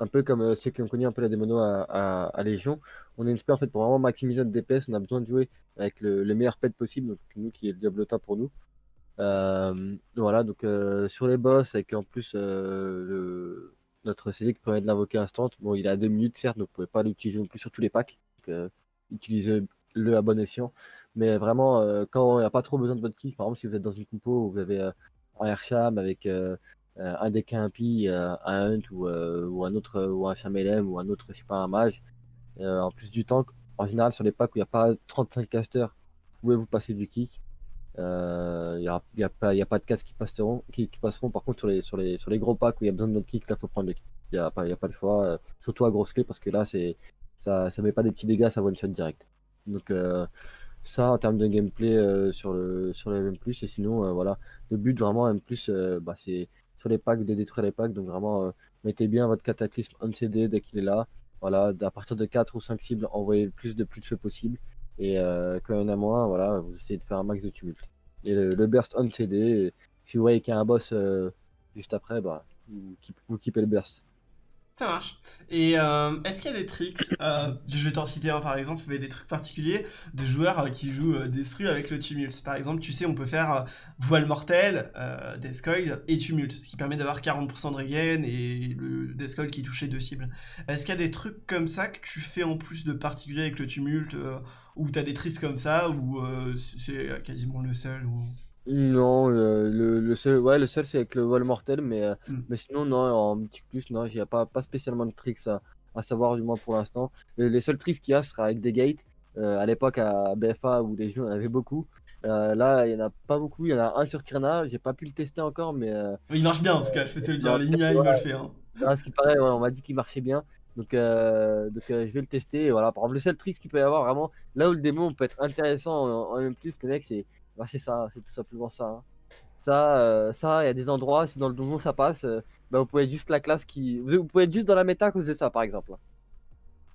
un peu comme ceux qui ont connu un peu la démono à, à, à Légion. On a une spé en fait pour vraiment maximiser notre DPS. On a besoin de jouer avec le, le meilleur pet possible, donc nous qui est le diablotin pour nous. Voilà, donc sur les boss, avec en plus le, notre CD qui permet de l'invoquer instant. Bon, il est à 2 minutes, certes, donc vous pouvez pas l'utiliser non plus sur tous les packs. Donc, utilisez-le à bon escient. Mais vraiment, euh, quand on n'a pas trop besoin de votre kill, par exemple, si vous êtes dans une compo où vous avez euh, un Airsham avec euh, euh, un deck impie, euh, un Hunt ou, ou un autre, ou un Chamelem ou un autre, je sais pas, un Mage, en plus du tank, en général, sur les packs où il n'y a pas 35 casters, vous pouvez vous passer du kick. Il n'y a, il a, pas- il a pas de casques qui passeront, qui, passeront. Par contre, sur les, sur les, sur les gros packs où il y a besoin de notre kick, là, faut prendre le kick. Il n'y a, pas- il y a pas le choix. surtout à grosse clé, parce que là, c'est ça, ça met pas des petits dégâts, ça one shot direct. Donc, euh, ça, en termes de gameplay euh, sur le, sur M+, et sinon, euh, voilà. Le but, vraiment, M+, bah, c'est sur les packs de détruire les packs. Donc, vraiment, mettez bien votre cataclysme on CD dès qu'il est là. Voilà, à partir de 4 ou 5 cibles, envoyez le plus de plus de feu possible. Et quand il y en a moins, voilà, vous essayez de faire un max de tumulte. Et le, burst on CD, si vous voyez qu'il y a un boss juste après, bah, vous, vous le burst. Ça marche. Et euh, est-ce qu'il y a des tricks euh, Je vais t'en citer un par exemple, mais des trucs particuliers de joueurs euh, qui jouent Destru avec le Tumult. Par exemple, tu sais, on peut faire Voile Mortel, Death Coil et Tumult, ce qui permet d'avoir 40% de regain et le Death Coil qui touche les deux cibles. Est-ce qu'il y a des trucs comme ça que tu fais en plus de particulier avec le Tumult, euh, ou t'as des tricks comme ça, ou c'est quasiment le seul ou... Non, le, le seul, ouais, le seul c'est avec le vol mortel, mais, euh, Mm. mais sinon, non, en plus, non, il n'y a pas, pas spécialement de tricks à, à savoir, du moins pour l'instant. Les, les seuls tricks qu'il y a sera avec des gates. Euh, à l'époque, à BFA où les jeux en avaient beaucoup. Euh, là, il n'y en a pas beaucoup, il y en a un sur Tirna, j'ai pas pu le tester encore, mais Il marche bien en tout cas, je peux te le dire, les Nia, il me le fait. Hein. à ce qui paraît, ouais, on m'a dit qu'il marchait bien. Donc, euh, donc euh, je vais le tester. Et voilà, par exemple, le seul trick qu'il peut y avoir vraiment, là où le démon peut être intéressant en, en même plus, le mec, c'est bah, c'est ça, c'est tout simplement ça. hein. Ça, euh, ça, il y a des endroits, si dans le donjon ça passe, euh, bah, vous pouvez être juste la classe qui. Vous, vous pouvez être juste dans la méta à cause de ça, par exemple.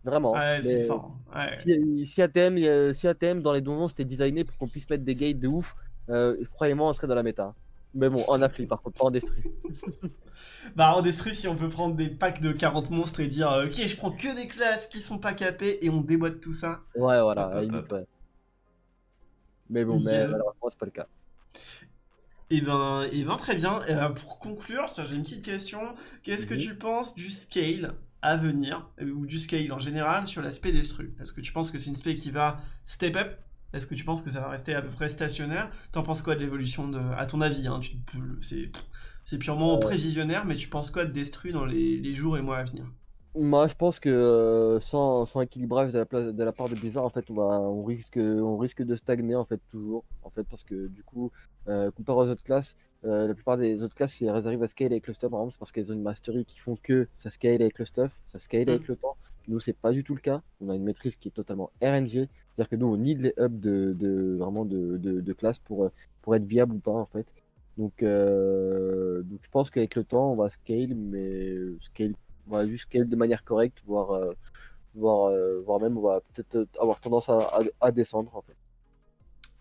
Vraiment. Ouais, c'est fort. Ouais. Si, si ATM, si ATM dans les donjons c'était designé pour qu'on puisse mettre des gates de ouf, euh, croyez-moi, on serait dans la méta. Mais bon, en appli par contre, pas en destru. Bah en Destru, si on peut prendre des packs de 40 monstres et dire euh, ok je prends que des classes qui sont pas capées et on déboîte tout ça. Ouais, voilà, Hop, hop, limite, hop. ouais. Mais bon, mais malheureusement, c'est pas le cas. Et ben, et ben très bien. Et, euh, pour conclure, j'ai une petite question. Qu'est-ce que Mhm. tu penses du scale à venir, euh, ou du scale en général, sur l'aspect destru Est-ce que tu penses que c'est une spé qui va step up? Est-ce que tu penses que ça va rester à peu près stationnaire? T'en penses quoi de l'évolution de... À ton avis, hein, c'est purement Euh. prévisionnaire, mais tu penses quoi de destru dans les, les jours et mois à venir? Moi, je pense que euh, sans, sans équilibrage de la, place, de la part de Blizzard, en fait, on, va, on, risque, on risque de stagner, en fait, toujours. En fait, parce que du coup, euh, comparé aux autres classes, euh, la plupart des autres classes, elles arrivent à scale avec le stuff, par exemple, c'est parce qu'elles ont une mastery qui font que ça scale avec le stuff, ça scale avec le temps. Nous, c'est pas du tout le cas. On a une maîtrise qui est totalement RNG. C'est-à-dire que nous, on need les hubs de, de, vraiment de, de, de classe pour, pour être viable ou pas, en fait. Donc, donc je pense qu'avec le temps, on va scale, mais scale on va juste scale de manière correcte, voire, euh, voire, euh, voire même on va peut-être avoir tendance à, à, à descendre en fait.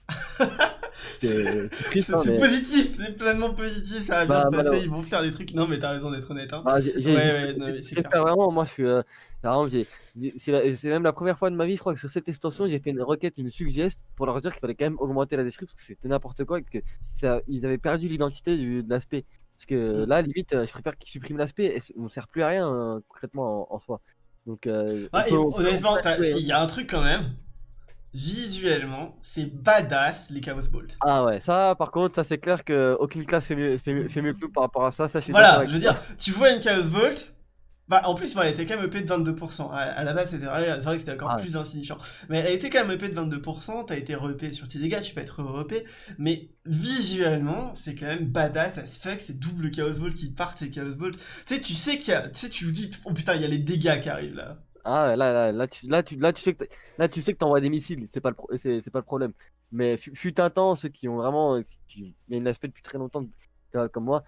C'est hein, mais- positif, c'est pleinement positif, ça va bien Bah, se passer, ils vont faire des trucs. Non, mais t'as raison d'être honnête. Hein. Ah, j'ai- Ouais, ouais, non, clair. vraiment, moi je suis. euh, c'est même la première fois de ma vie, je crois que sur cette extension, j'ai fait une requête, une suggest pour leur dire qu'il fallait quand même augmenter la description parce que c'était n'importe quoi et que ça, ils avaient perdu l'identité de l'aspect. Parce que Mm. là, limite, euh, je préfère qu'ils suppriment l'aspect et on ne sert plus à rien euh, concrètement en, en soi. Donc, euh, Ouais, et peut- on peut- honnêtement, hein. il y a un truc quand même. Visuellement, c'est badass les Chaos Bolt. Ah ouais, ça par contre, ça c'est clair que aucune classe fait mieux, fait mieux, fait mieux que nous par rapport à ça. ça je Voilà, je veux dire, tu vois une Chaos Bolt. Bah, en plus, elle était quand même EP de 22%. À, à la base, c'était vrai, c'est vrai que c'était encore Ah ouais. plus insignifiant. Mais elle était quand même EP de 22%. T'as été repé sur tes dégâts, tu peux être repé. Mais visuellement, c'est quand même badass as fuck. C'est double Chaos Bolt qui partent, ces Chaos Bolt. Tu sais, tu sais qu'il y a. Tu sais, tu vous dis, oh putain, il y a les dégâts qui arrivent là. Ah ouais, là, là, là, tu, là, tu, là, tu sais que là, tu sais que t'envoies des missiles, c'est pas le, pro- c'est, c'est pas le problème. Mais fut, un temps, ceux qui ont vraiment, qui, ont l'aspect depuis très longtemps, comme moi,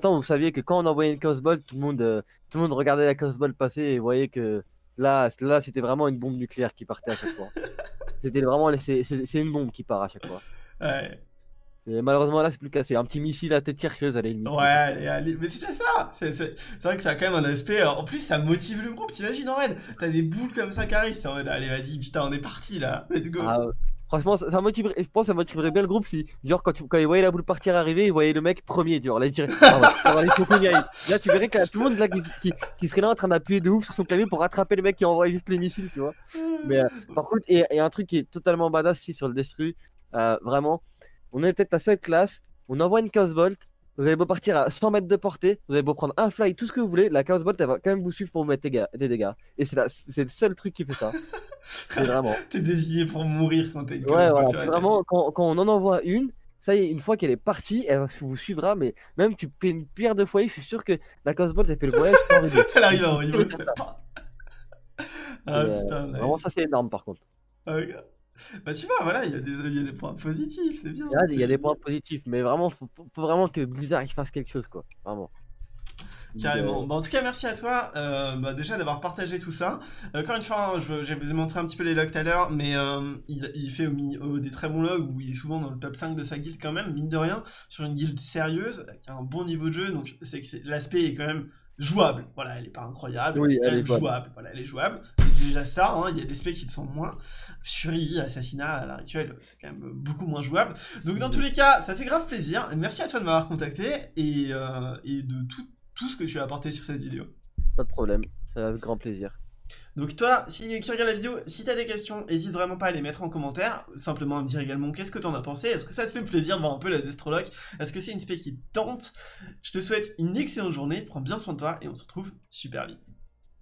temps où vous saviez que quand on envoyait une Chaos Ball, tout le monde, euh, tout le monde regardait la Chaos Ball passer et voyait que là, là, c'était vraiment une bombe nucléaire qui partait à chaque fois. C'était vraiment, c'est, une bombe qui part à chaque fois. Ouais. Et malheureusement là, c'est plus le cas, c'est un petit missile à tête chercheuse la limite. Ouais, allez, allez. Mais c'est déjà ça. C'est vrai que ça a quand même un aspect. euh, En plus, ça motive le groupe. T'imagines en raid T'as des boules comme ça qui arrivent. C'est en mode, allez, vas-y, putain, on est parti là. Let's go. Ah, franchement, ça, ça motiverait, je pense que ça motiverait bien le groupe si, genre, quand, tu, quand ils voyaient la boule partir arriver, ils voyaient le mec premier, genre, là, ils diraient. Là, tu verrais que tout le monde là, qui, qui, serait là en train d'appuyer de ouf sur son clavier pour rattraper le mec qui envoie juste les missiles, tu vois. Mais euh, par contre, et, et un truc qui est totalement badass ici sur le Destru, euh, vraiment, on est peut-être la seule classe, on envoie une Chaos Bolt, vous avez beau partir à 100 mètres de portée, vous avez beau prendre un fly, tout ce que vous voulez, la Chaos Bolt elle va quand même vous suivre pour vous mettre des, dégâts. Et c'est le seul truc qui fait ça. C'est vraiment. T'es désigné pour mourir quand t'es Ouais, voilà, c'est vraiment quand, quand on en envoie une, ça y est, une fois qu'elle est partie, elle vous suivra, mais même tu fais une pierre de foyer, je suis sûr que la Chaos Bolt elle fait le voyage sans rideau. Elle arrive en comme c'est pas. Ah euh, putain, nice. Vraiment, ça c'est énorme par contre. Ah, ok. Bah, tu vois, voilà, il y, a des- y a des points positifs, c'est bien. Il y a des points positifs, mais vraiment, faut, faut- vraiment que Blizzard il fasse quelque chose, quoi. Vraiment. Carrément. Euh, Bah, en tout cas, merci à toi euh, bah, déjà d'avoir partagé tout ça. Encore une fois, hein, je, je vous ai montré un petit peu les logs tout à l'heure, mais euh, il, il fait au, mi- au- des très bons logs où il est souvent dans le top 5 de sa guilde quand même, mine de rien, sur une guilde sérieuse, qui a un bon niveau de jeu, donc c'est que l'aspect est quand même jouable. Voilà, elle est pas incroyable, Oui, elle est, quand elle est même jouable. jouable. Voilà, elle est jouable. Déjà ça, hein, il y a des specs qui le sont moins. Fury, Assassinat, à l'heure actuelle, c'est quand même beaucoup moins jouable. Donc dans tous les cas, ça fait grave plaisir. Merci à toi de m'avoir contacté et, euh, et de tout, tout ce que tu as apporté sur cette vidéo. Pas de problème, c'est avec grand plaisir. Donc toi, si qui regarde la vidéo, si t'as des questions, hésite vraiment pas à les mettre en commentaire. Simplement à me dire également qu'est-ce que t'en as pensé? Est-ce que ça te fait plaisir de voir un peu la Destrolock? Est-ce que c'est une spé qui te tente? Je te souhaite une excellente journée, prends bien soin de toi et on se retrouve super vite.